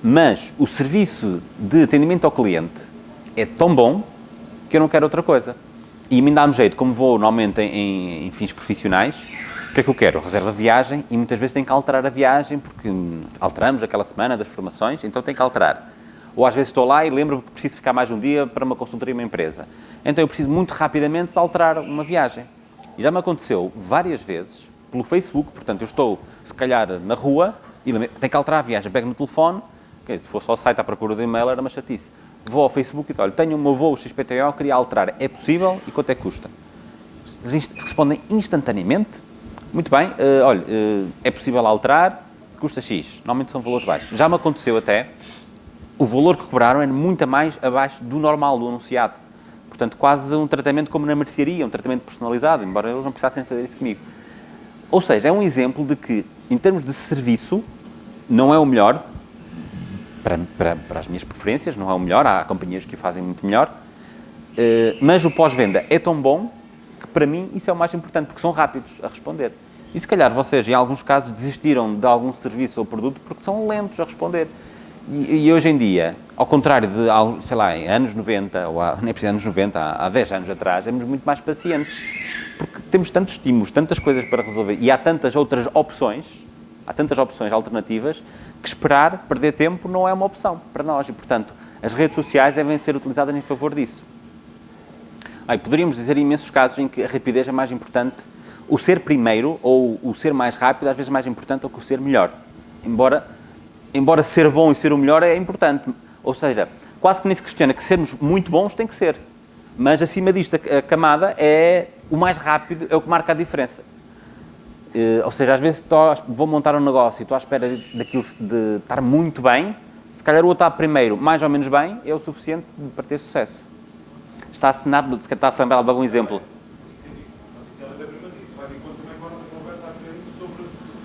Mas o serviço de atendimento ao cliente é tão bom que eu não quero outra coisa. E me dá-me jeito, como vou normalmente em, em- em fins profissionais, o que é que eu quero? Reserva viagem e muitas vezes tenho que alterar a viagem porque alteramos aquela semana das formações, então tenho que alterar. Ou às vezes estou lá e lembro-me que preciso ficar mais um dia para uma consultoria em uma empresa. Então eu preciso muito rapidamente de alterar uma viagem. E já me aconteceu várias vezes pelo Facebook, portanto eu estou se calhar na rua e tenho que alterar a viagem, pego no telefone, se fosse ao site à procura do e-mail era uma chatice. Vou ao Facebook e olha, tenho o meu voo XPTO, queria alterar, é possível e quanto é que custa? Eles respondem instantaneamente. Muito bem, eh, olha, eh, é possível alterar, custa X. Normalmente são valores baixos. Já me aconteceu até, o valor que cobraram era muito mais abaixo do normal, do anunciado. Portanto, quase um tratamento como na mercearia, um tratamento personalizado, embora eles não precisassem fazer isso comigo. Ou seja, é um exemplo de que, em termos de serviço, não é o melhor, para, para, para as minhas preferências, não é o melhor, há companhias que o fazem muito melhor, eh, mas o pós-venda é tão bom que para mim isso é o mais importante, porque são rápidos a responder. E se calhar vocês, em alguns casos, desistiram de algum serviço ou produto porque são lentos a responder. E, e hoje em dia, ao contrário de, sei lá, em anos 90, ou há, nem preciso anos 90, há, há 10 anos atrás, éramos muito mais pacientes, porque temos tantos estímulos, tantas coisas para resolver, e há tantas outras opções, há tantas opções alternativas, que esperar, perder tempo, não é uma opção para nós. E, portanto, as redes sociais devem ser utilizadas em favor disso. Ai, poderíamos dizer imensos casos em que a rapidez é mais importante, o ser primeiro ou o ser mais rápido às vezes mais importante do que o ser melhor. Embora, embora ser bom e ser o melhor é importante. Ou seja, quase que nem se questiona que sermos muito bons tem que ser. Mas acima disto, a camada é o mais rápido, é o que marca a diferença. Eh, ou seja, às vezes vou montar um negócio e estou à espera daquilo de estar muito bem, se calhar o outro está primeiro mais ou menos bem, é o suficiente para ter sucesso. Está assinado, se calhar está a algum exemplo. Até mesmo disse, vai de encontro também com a conversa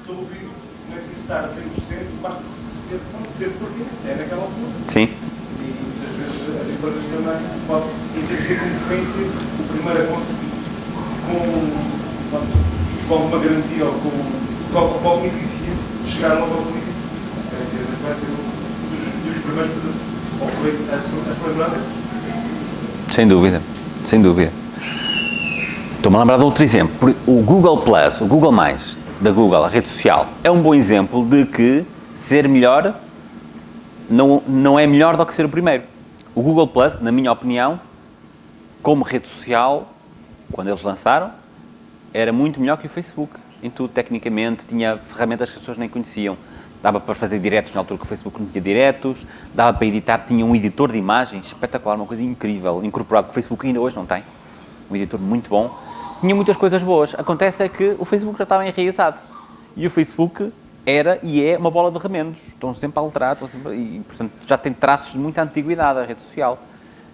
sobre o vídeo. Não é preciso estar a 100%, basta ser, ser porque é naquela altura. Sim. E muitas vezes as empresas também podem ter concorrência, o primeiro a conseguir com, com alguma garantia ou com, com, com alguma eficiência, chegar logo ao empresa vai ser um dos, dos primeiros a, a, celebrar Sem dúvida, sem dúvida. Estou-me a lembrar de outro exemplo. O Google Plus, o Google Mais, da Google, a rede social, é um bom exemplo de que ser melhor não, não é melhor do que ser o primeiro. O Google Plus, na minha opinião, como rede social, quando eles lançaram, era muito melhor que o Facebook. Em tudo, tecnicamente, tinha ferramentas que as pessoas nem conheciam. Dava para fazer diretos na altura que o Facebook não tinha diretos, dava para editar, tinha um editor de imagens espetacular, uma coisa incrível, incorporado que o Facebook ainda hoje não tem. um editor muito bom, tinha muitas coisas boas. Acontece é que o Facebook já estava enraizado. E o Facebook era e é uma bola de remendos. Estão sempre a alterar, estão sempre, e portanto já tem traços de muita antiguidade a rede social.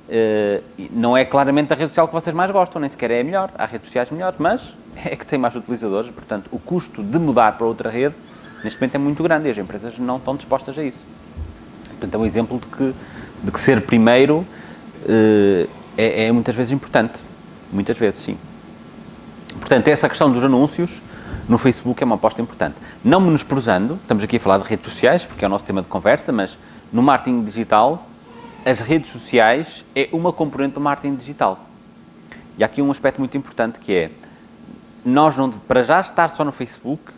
E não é claramente a rede social que vocês mais gostam, nem sequer é a melhor. Há redes sociais melhores, mas é que tem mais utilizadores, portanto o custo de mudar para outra rede neste momento é muito grande e as empresas não estão dispostas a isso. Portanto, é um exemplo de que, de que ser primeiro eh, é, é muitas vezes importante. Muitas vezes, sim. Portanto, essa questão dos anúncios no Facebook é uma aposta importante. Não menosprezando, estamos aqui a falar de redes sociais, porque é o nosso tema de conversa, mas no marketing digital, as redes sociais é uma componente do marketing digital. E há aqui um aspecto muito importante que é, nós não, para já estar só no Facebook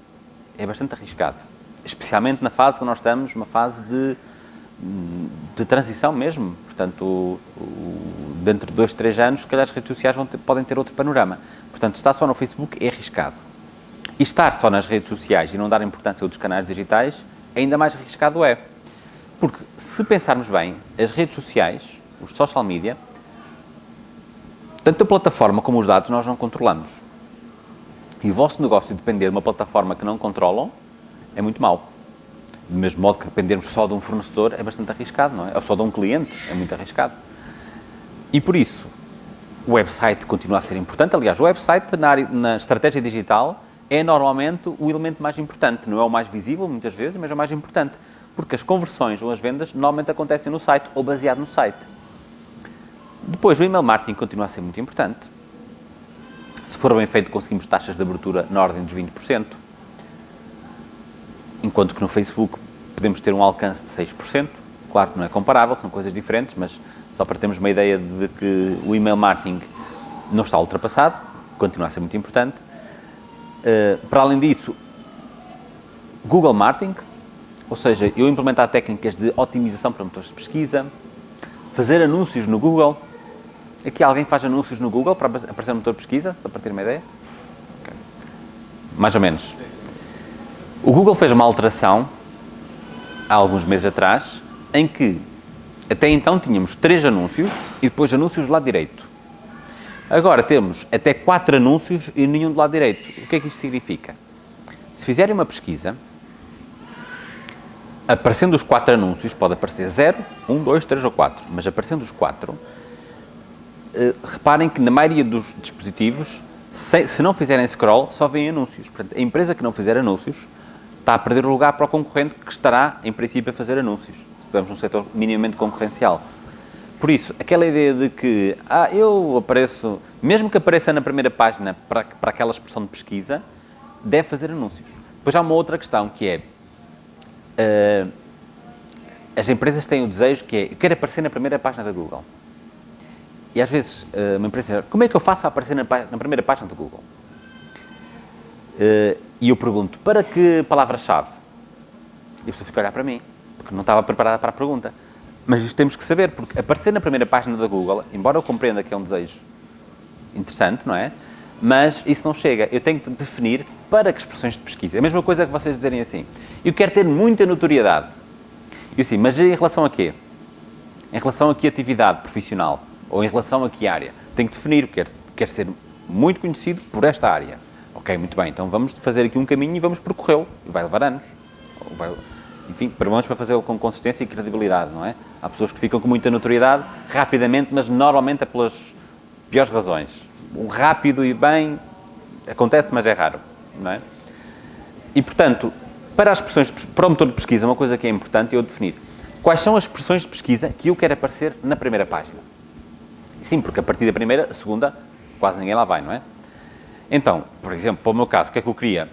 é bastante arriscado. Especialmente na fase que nós estamos, uma fase de, de transição mesmo. Portanto, o, o, dentro de dois, três anos, se calhar as redes sociais ter, podem ter outro panorama. Portanto, estar só no Facebook é arriscado. E estar só nas redes sociais e não dar importância a outros canais digitais, ainda mais arriscado é. Porque, se pensarmos bem, as redes sociais, os social media, tanto a plataforma como os dados nós não controlamos. E o vosso negócio depender de uma plataforma que não controlam é muito mau. Do mesmo modo que dependermos só de um fornecedor é bastante arriscado, não é? Ou só de um cliente é muito arriscado. E por isso, o website continua a ser importante. Aliás, o website na, área, na estratégia digital é normalmente o elemento mais importante. Não é o mais visível, muitas vezes, mas é o mais importante. Porque as conversões ou as vendas normalmente acontecem no site ou baseado no site. Depois, o email marketing continua a ser muito importante. Se for bem feito, conseguimos taxas de abertura na ordem dos 20%. Enquanto que no Facebook podemos ter um alcance de 6%. Claro que não é comparável, são coisas diferentes, mas só para termos uma ideia de que o email marketing não está ultrapassado, continua a ser muito importante. Uh, para além disso, Google Marketing, ou seja, eu implementar técnicas de otimização para motores de pesquisa, fazer anúncios no Google. Aqui alguém faz anúncios no Google para aparecer no motor de pesquisa, só para ter uma ideia? Okay. Mais ou menos. O Google fez uma alteração, há alguns meses atrás, em que até então tínhamos três anúncios e depois anúncios do lado direito. Agora temos até quatro anúncios e nenhum do lado direito. O que é que isto significa? Se fizerem uma pesquisa, aparecendo os quatro anúncios, pode aparecer 0, 1, 2, 3 ou 4, mas aparecendo os quatro, eh, reparem que na maioria dos dispositivos, se, se não fizerem scroll, só vêm anúncios. Portanto, a empresa que não fizer anúncios está a perder o lugar para o concorrente que estará, em princípio, a fazer anúncios estamos num setor minimamente concorrencial. Por isso, aquela ideia de que, ah, eu apareço, mesmo que apareça na primeira página para, para aquela expressão de pesquisa, deve fazer anúncios. Depois há uma outra questão que é, uh, as empresas têm o desejo que é, eu quero aparecer na primeira página da Google. E às vezes, uh, uma empresa diz, como é que eu faço a aparecer na, na primeira página do Google? Uh, e eu pergunto, para que palavra-chave? E a pessoa fica a olhar para mim porque não estava preparada para a pergunta. Mas isto temos que saber, porque aparecer na primeira página da Google, embora eu compreenda que é um desejo interessante, não é? Mas isso não chega. Eu tenho que definir para que expressões de pesquisa. É a mesma coisa que vocês dizerem assim. Eu quero ter muita notoriedade. E assim, mas em relação a quê? Em relação a que atividade profissional? Ou em relação a que área? Tenho que definir. Quero, quero ser muito conhecido por esta área. Ok, muito bem. Então vamos fazer aqui um caminho e vamos percorrê-lo. Vai levar anos. Vai, enfim, vamos para fazê-lo com consistência e credibilidade, não é? Há pessoas que ficam com muita notoriedade rapidamente, mas normalmente é pelas piores razões. O rápido e bem acontece, mas é raro, não é? E, portanto, para as expressões, para o motor de pesquisa, uma coisa que é importante é eu definir quais são as expressões de pesquisa que eu quero aparecer na primeira página. Sim, porque a partir da primeira, a segunda, quase ninguém lá vai, não é? Então, por exemplo, para o meu caso, o que é que eu queria?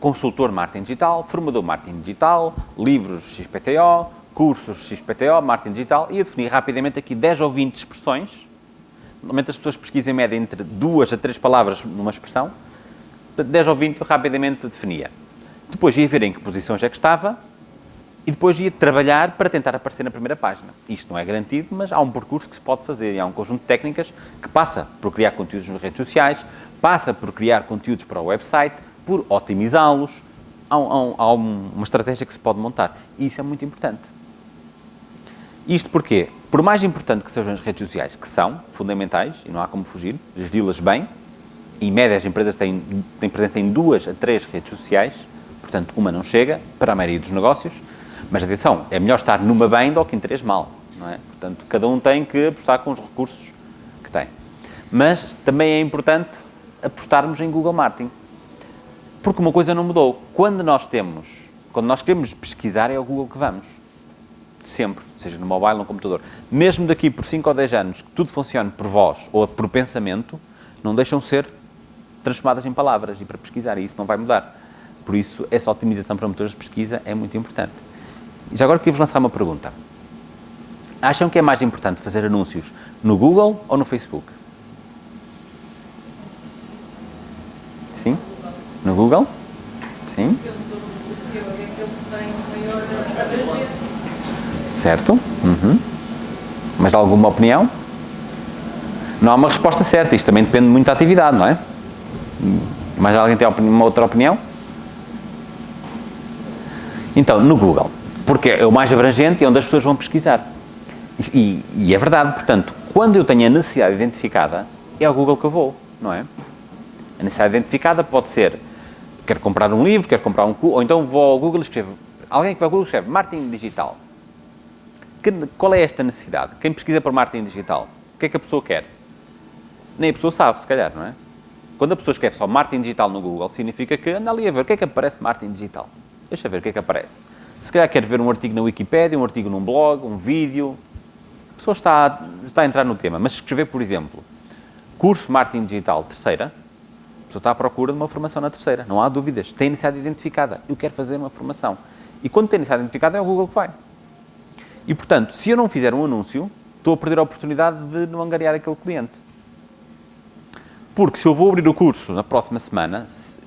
Consultor marketing digital, formador marketing digital, livros XPTO, cursos XPTO, marketing digital, e a definir rapidamente aqui 10 ou 20 expressões. Normalmente as pessoas pesquisam em média entre duas a três palavras numa expressão. 10 ou 20 eu rapidamente definia. Depois ia ver em que posições é que estava e depois ia trabalhar para tentar aparecer na primeira página. Isto não é garantido, mas há um percurso que se pode fazer e há um conjunto de técnicas que passa por criar conteúdos nas redes sociais, passa por criar conteúdos para o website, por otimizá-los. Há, há, uma estratégia que se pode montar. E isso é muito importante. Isto porquê? por mais importante que sejam as redes sociais, que são fundamentais, e não há como fugir, geri-las bem, e médias empresas têm, têm presença em duas a três redes sociais, portanto, uma não chega para a maioria dos negócios, mas atenção, é melhor estar numa bem do que em três mal, não é? Portanto, cada um tem que apostar com os recursos que tem. Mas também é importante apostarmos em Google Marketing, porque uma coisa não mudou. Quando nós temos, quando nós queremos pesquisar, é ao Google que vamos. Sempre, seja no mobile ou no computador. Mesmo daqui por 5 ou 10 anos, que tudo funcione por voz ou por pensamento, não deixam ser transformadas em palavras e para pesquisar, e isso não vai mudar. Por isso, essa otimização para motores de pesquisa é muito importante. E já agora queria-vos lançar uma pergunta. Acham que é mais importante fazer anúncios no Google ou no Facebook? Sim? No Google? Sim? Certo? Uhum. Mas alguma opinião? Não há uma resposta certa, isto também depende muito da atividade, não é? Mas alguém tem uma outra opinião? Então, no Google, porque é o mais abrangente e é onde as pessoas vão pesquisar. E, e é verdade, portanto, quando eu tenho a necessidade identificada, é ao Google que eu vou, não é? A necessidade identificada pode ser, quero comprar um livro, quero comprar um ou então vou ao Google e escrevo, alguém que vai ao Google escreve marketing digital. Que- qual é esta necessidade? Quem pesquisa por marketing digital, o que é que a pessoa quer? Nem a pessoa sabe, se calhar, não é? Quando a pessoa escreve só marketing digital no Google, significa que anda ali a ver o que é que aparece marketing digital. Deixa ver o que é que aparece. Se calhar quer ver um artigo na Wikipédia, um artigo num blog, um vídeo. A pessoa está, está a entrar no tema. Mas se escrever, por exemplo, curso marketing digital terceira, pessoa está à procura de uma formação na terceira. Não há dúvidas. Tem necessidade identificada. Eu quero fazer uma formação. E quando tem necessidade identificada, é o Google que vai. E, portanto, se eu não fizer um anúncio, estou a perder a oportunidade de não angariar aquele cliente. Porque se eu vou abrir o curso na próxima semana, se-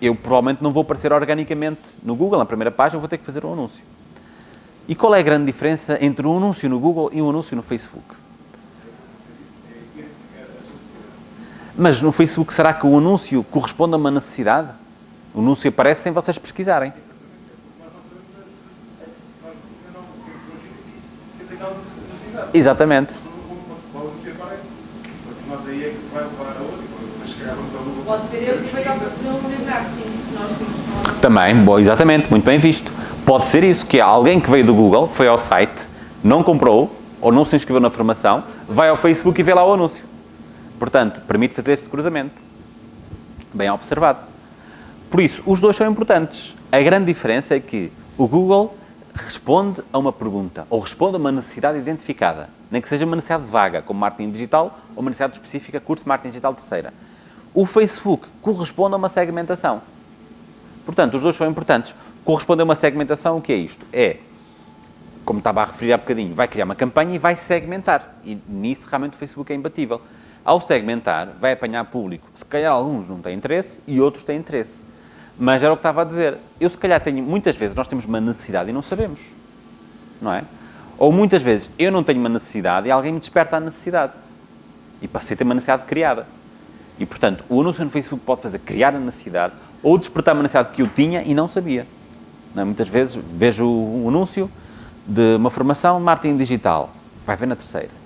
eu provavelmente não vou aparecer organicamente no Google, na primeira página, vou ter que fazer um anúncio. E qual é a grande diferença entre um anúncio no Google e um anúncio no Facebook? Mas no Facebook, será que o anúncio corresponde a uma necessidade? O anúncio aparece sem vocês pesquisarem. Exatamente. Pode ser que foi ao no marketing que nós temos. Também, bom, exatamente, muito bem visto. Pode ser isso, que alguém que veio do Google, foi ao site, não comprou, ou não se inscreveu na formação, vai ao Facebook e vê lá o anúncio. Portanto, permite fazer este cruzamento. Bem observado. Por isso, os dois são importantes. A grande diferença é que o Google responde a uma pergunta, ou responde a uma necessidade identificada, nem que seja uma necessidade vaga, como marketing digital, ou uma necessidade específica, curso de marketing digital terceira. O Facebook corresponde a uma segmentação. Portanto, os dois são importantes. Corresponde a uma segmentação, o que é isto? É, como estava a referir há bocadinho, vai criar uma campanha e vai segmentar. E nisso realmente o Facebook é imbatível. Ao segmentar, vai apanhar público. Se calhar alguns não têm interesse e outros têm interesse. Mas era o que estava a dizer. Eu se calhar tenho, muitas vezes nós temos uma necessidade e não sabemos. Não é? Ou muitas vezes eu não tenho uma necessidade e alguém me desperta a necessidade. E passei a ter uma necessidade criada. E, portanto, o anúncio no Facebook pode fazer criar a necessidade ou despertar uma necessidade que eu tinha e não sabia. Não é? Muitas vezes vejo um anúncio de uma formação marketing digital. Vai ver na terceira.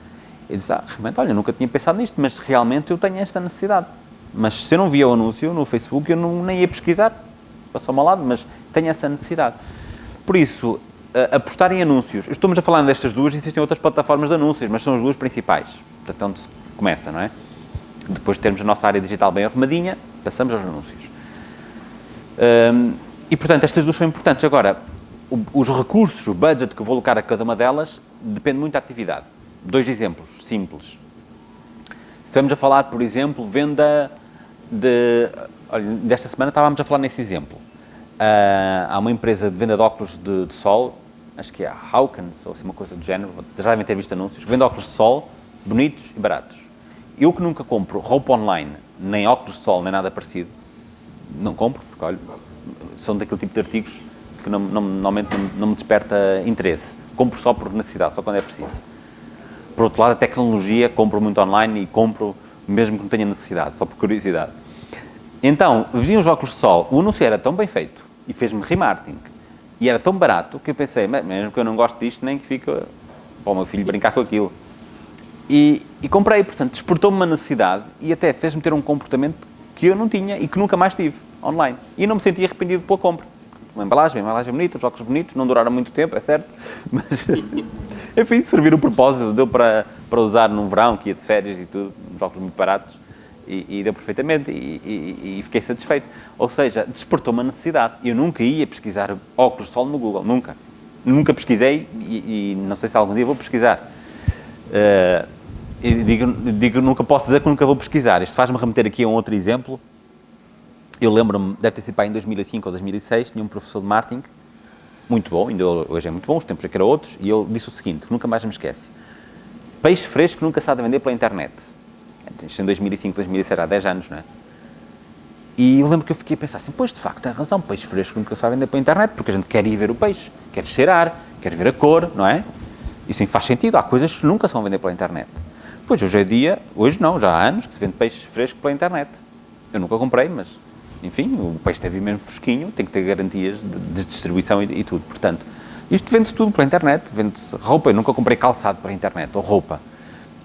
E diz, ah, realmente, olha, nunca tinha pensado nisto, mas realmente eu tenho esta necessidade. Mas se eu não via o anúncio no Facebook, eu não, nem ia pesquisar. Passou-me ao lado, mas tenho essa necessidade. Por isso, apostar em anúncios. Estamos a falar destas duas, existem outras plataformas de anúncios, mas são as duas principais. Portanto, é onde se começa, não é? Depois de termos a nossa área digital bem arrumadinha, passamos aos anúncios. Hum, e, portanto, estas duas são importantes. Agora, os recursos, o budget que vou alocar a cada uma delas, depende muito da atividade. Dois exemplos simples. Se estivermos a falar, por exemplo, venda de... Olha, desta semana estávamos a falar nesse exemplo. Ah, há uma empresa de venda de óculos de, de sol, acho que é a Hawkins, ou assim uma coisa do género, já devem ter visto anúncios, que vende óculos de sol bonitos e baratos. Eu que nunca compro roupa online, nem óculos de sol, nem nada parecido, não compro, porque olha, são daquele tipo de artigos que não, não- normalmente não, não me desperta interesse. Compro só por necessidade, só quando é preciso. Por outro lado, a tecnologia, compro muito online e compro mesmo que não tenha necessidade, só por curiosidade. Então, vi uns óculos de sol, o anúncio era tão bem feito e fez-me remarketing e era tão barato que eu pensei, "Me- mesmo que eu não goste disto, nem que fique para o meu filho brincar com aquilo. E, e comprei, portanto, despertou-me uma necessidade e até fez-me ter um comportamento que eu não tinha e que nunca mais tive online. E não me senti arrependido pela compra. Uma embalagem, uma embalagem bonita, os óculos bonitos, não duraram muito tempo, é certo, mas, enfim, serviram o propósito, deu para, para usar num verão, que ia de férias e tudo, uns óculos muito baratos, e, e deu perfeitamente, e, e, e fiquei satisfeito. Ou seja, despertou uma necessidade. Eu nunca ia pesquisar óculos de sol no Google, nunca. Nunca pesquisei e, não sei se algum dia vou pesquisar. Uh, digo, digo, nunca posso dizer que nunca vou pesquisar. Isto faz-me remeter aqui a um outro exemplo. Eu lembro-me, deve ter sido em 2005 ou 2006, tinha um professor de marketing, muito bom, ainda hoje é muito bom, os tempos é que eram outros, e ele disse o seguinte, que nunca mais me esquece. Peixe fresco nunca se há de vender pela internet. Isto em 2005, 2006, há 10 anos, não é? E eu lembro que eu fiquei a pensar assim, pois de facto, tem razão, peixe fresco nunca se vender pela internet, porque a gente quer ir ver o peixe, quer cheirar, quer ver a cor, não é? Isso faz sentido, há coisas que nunca se vão vender pela internet. Pois hoje é dia, hoje não, já há anos que se vende peixe fresco pela internet. Eu nunca comprei, mas enfim, o peixe deve vir mesmo fresquinho, tem que ter garantias de, de distribuição e, e, tudo. Portanto, isto vende-se tudo pela internet, vende-se roupa. Eu nunca comprei calçado pela internet, ou roupa,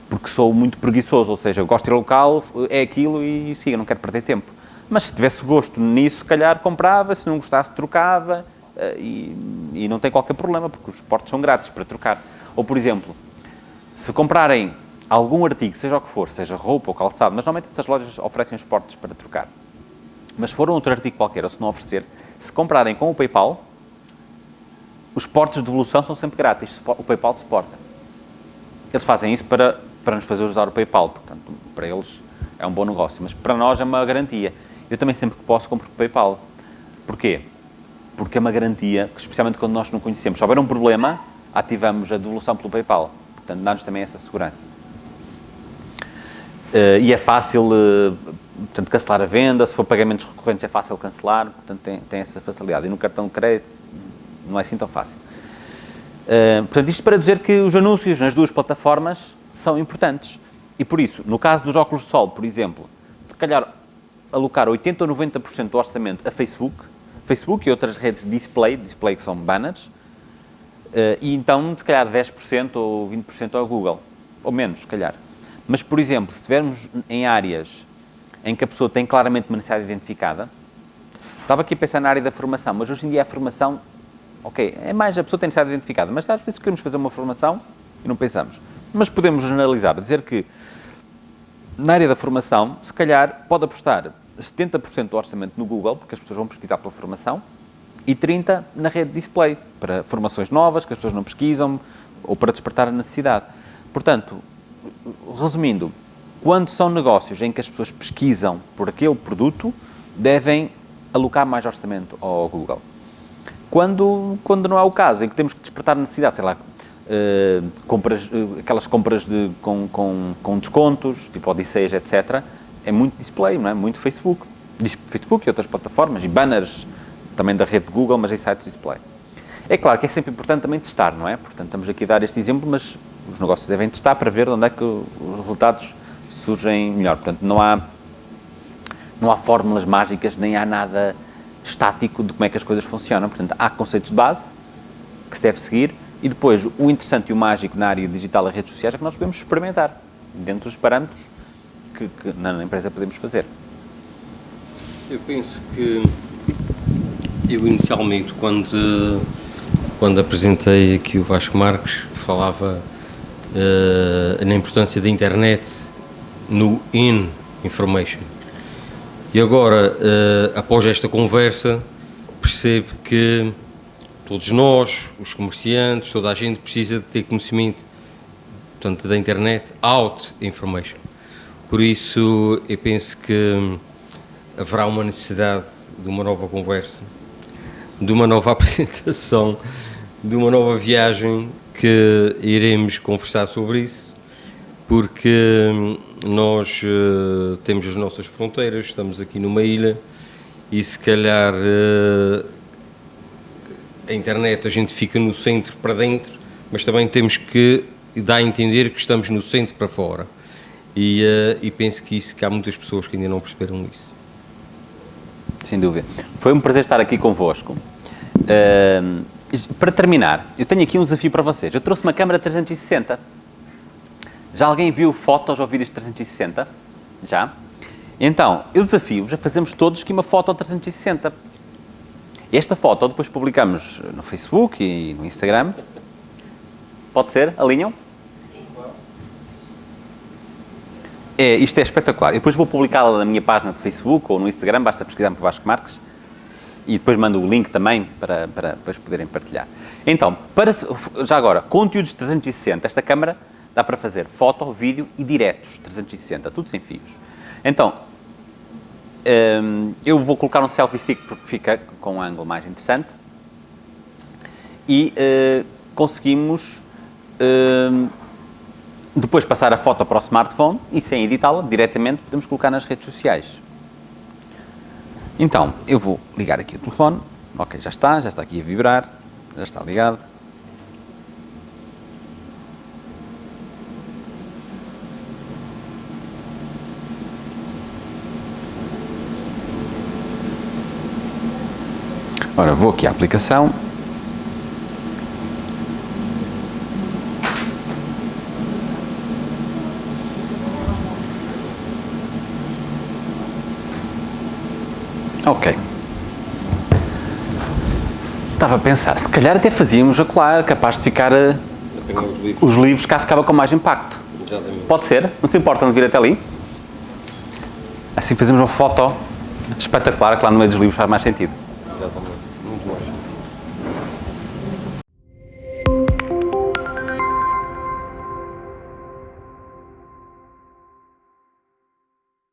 porque sou muito preguiçoso, ou seja, eu gosto de ir ao local, é aquilo e siga, não quero perder tempo. Mas se tivesse gosto nisso, se calhar comprava, se não gostasse, trocava eh, e, e não tem qualquer problema, porque os portos são grátis para trocar. Ou, por exemplo, se comprarem algum artigo, seja o que for, seja roupa ou calçado, mas normalmente essas lojas oferecem os portos para trocar. Mas se for um outro artigo qualquer, ou se não oferecer, se comprarem com o PayPal, os portos de devolução são sempre grátis, o PayPal suporta. Eles fazem isso para, para nos fazer usar o PayPal, portanto, para eles é um bom negócio, mas para nós é uma garantia. Eu também sempre que posso compro PayPal. Porquê? Porque é uma garantia, que, especialmente quando nós não conhecemos. Se houver um problema, ativamos a devolução pelo PayPal. Portanto, dá-nos também essa segurança. Uh, e é fácil, uh, portanto, cancelar a venda, se for pagamentos recorrentes é fácil cancelar, portanto, tem, tem essa facilidade. E no cartão de crédito não é assim tão fácil. Uh, portanto, isto para dizer que os anúncios nas duas plataformas são importantes. E por isso, no caso dos óculos de sol, por exemplo, se calhar alocar 80 ou 90% do orçamento a Facebook, Facebook e outras redes de display, display que são banners, e então, se calhar, 10% ou 20% ao Google, ou menos, se calhar. Mas, por exemplo, se estivermos em áreas em que a pessoa tem claramente uma necessidade identificada, estava aqui a pensar na área da formação, mas hoje em dia a formação, ok, é mais a pessoa tem necessidade identificada, mas às vezes queremos fazer uma formação e não pensamos. Mas podemos generalizar, dizer que na área da formação, se calhar pode apostar 70% do orçamento no Google, porque as pessoas vão pesquisar pela formação, e 30% na rede display, para formações novas que as pessoas não pesquisam, ou para despertar a necessidade. Portanto, resumindo, quando são negócios em que as pessoas pesquisam por aquele produto, devem alocar mais orçamento ao Google. Quando, quando não é o caso, em que temos que despertar necessidade, sei lá, uh, compras, uh, aquelas compras de, com, com, com descontos, tipo Odisseias, etc., é muito display, não é? Muito Facebook. Facebook e outras plataformas, e banners também da rede Google, mas em sites display. É claro que é sempre importante também testar, não é? Portanto, estamos aqui a dar este exemplo, mas os negócios devem testar para ver onde é que os resultados surgem melhor. Portanto, não há, não há fórmulas mágicas, nem há nada estático de como é que as coisas funcionam. Portanto, há conceitos de base que se deve seguir e depois o interessante e o mágico na área digital e redes sociais é que nós podemos experimentar dentro dos parâmetros que, que na empresa podemos fazer. Eu penso que eu inicialmente, quando, quando apresentei aqui o Vasco Marques, falava uh, na importância da internet no in information. E agora, uh, após esta conversa, percebo que todos nós, os comerciantes, toda a gente precisa de ter conhecimento portanto, da internet out information. Por isso, eu penso que haverá uma necessidade de uma nova conversa, de uma nova apresentação, de uma nova viagem que iremos conversar sobre isso, porque hum, nós uh, temos as nossas fronteiras, estamos aqui numa ilha e se calhar uh, a internet a gente fica no centro para dentro, mas também temos que dar a entender que estamos no centro para fora. E, uh, e penso que, isso, que há muitas pessoas que ainda não perceberam isso. Sem dúvida. Foi um prazer estar aqui convosco. Uh, para terminar, eu tenho aqui um desafio para vocês. Eu trouxe uma câmera 360. Já alguém viu fotos ou vídeos 360? Já? Então, eu desafio-vos a fazermos todos aqui uma foto 360. Esta foto depois publicamos no Facebook e no Instagram. Pode ser? Alinham? É, isto é espetacular. Eu depois vou publicá-la na minha página do Facebook ou no Instagram, basta pesquisar por Vasco Marques. E depois mando o link também para, para depois poderem partilhar. Então, para, já agora, conteúdos 360. Esta câmara dá para fazer foto, vídeo e diretos 360, tudo sem fios. Então, hum, eu vou colocar um selfie stick porque fica com um ângulo mais interessante. E eh, conseguimos hum, depois passar a foto para o smartphone e sem editá-la, diretamente podemos colocar nas redes sociais. Então, eu vou ligar aqui o telefone. Ok, já está, já está aqui a vibrar, já está ligado. Ora, vou aqui à aplicação. Ok. Estava a pensar, se calhar até fazíamos a colar, capaz de ficar eh, os livros. os livros, cá ficava com mais impacto. Exatamente. Pode ser? Não se importa de vir até ali? Assim fazemos uma foto espetacular, que lá no meio dos livros faz mais sentido.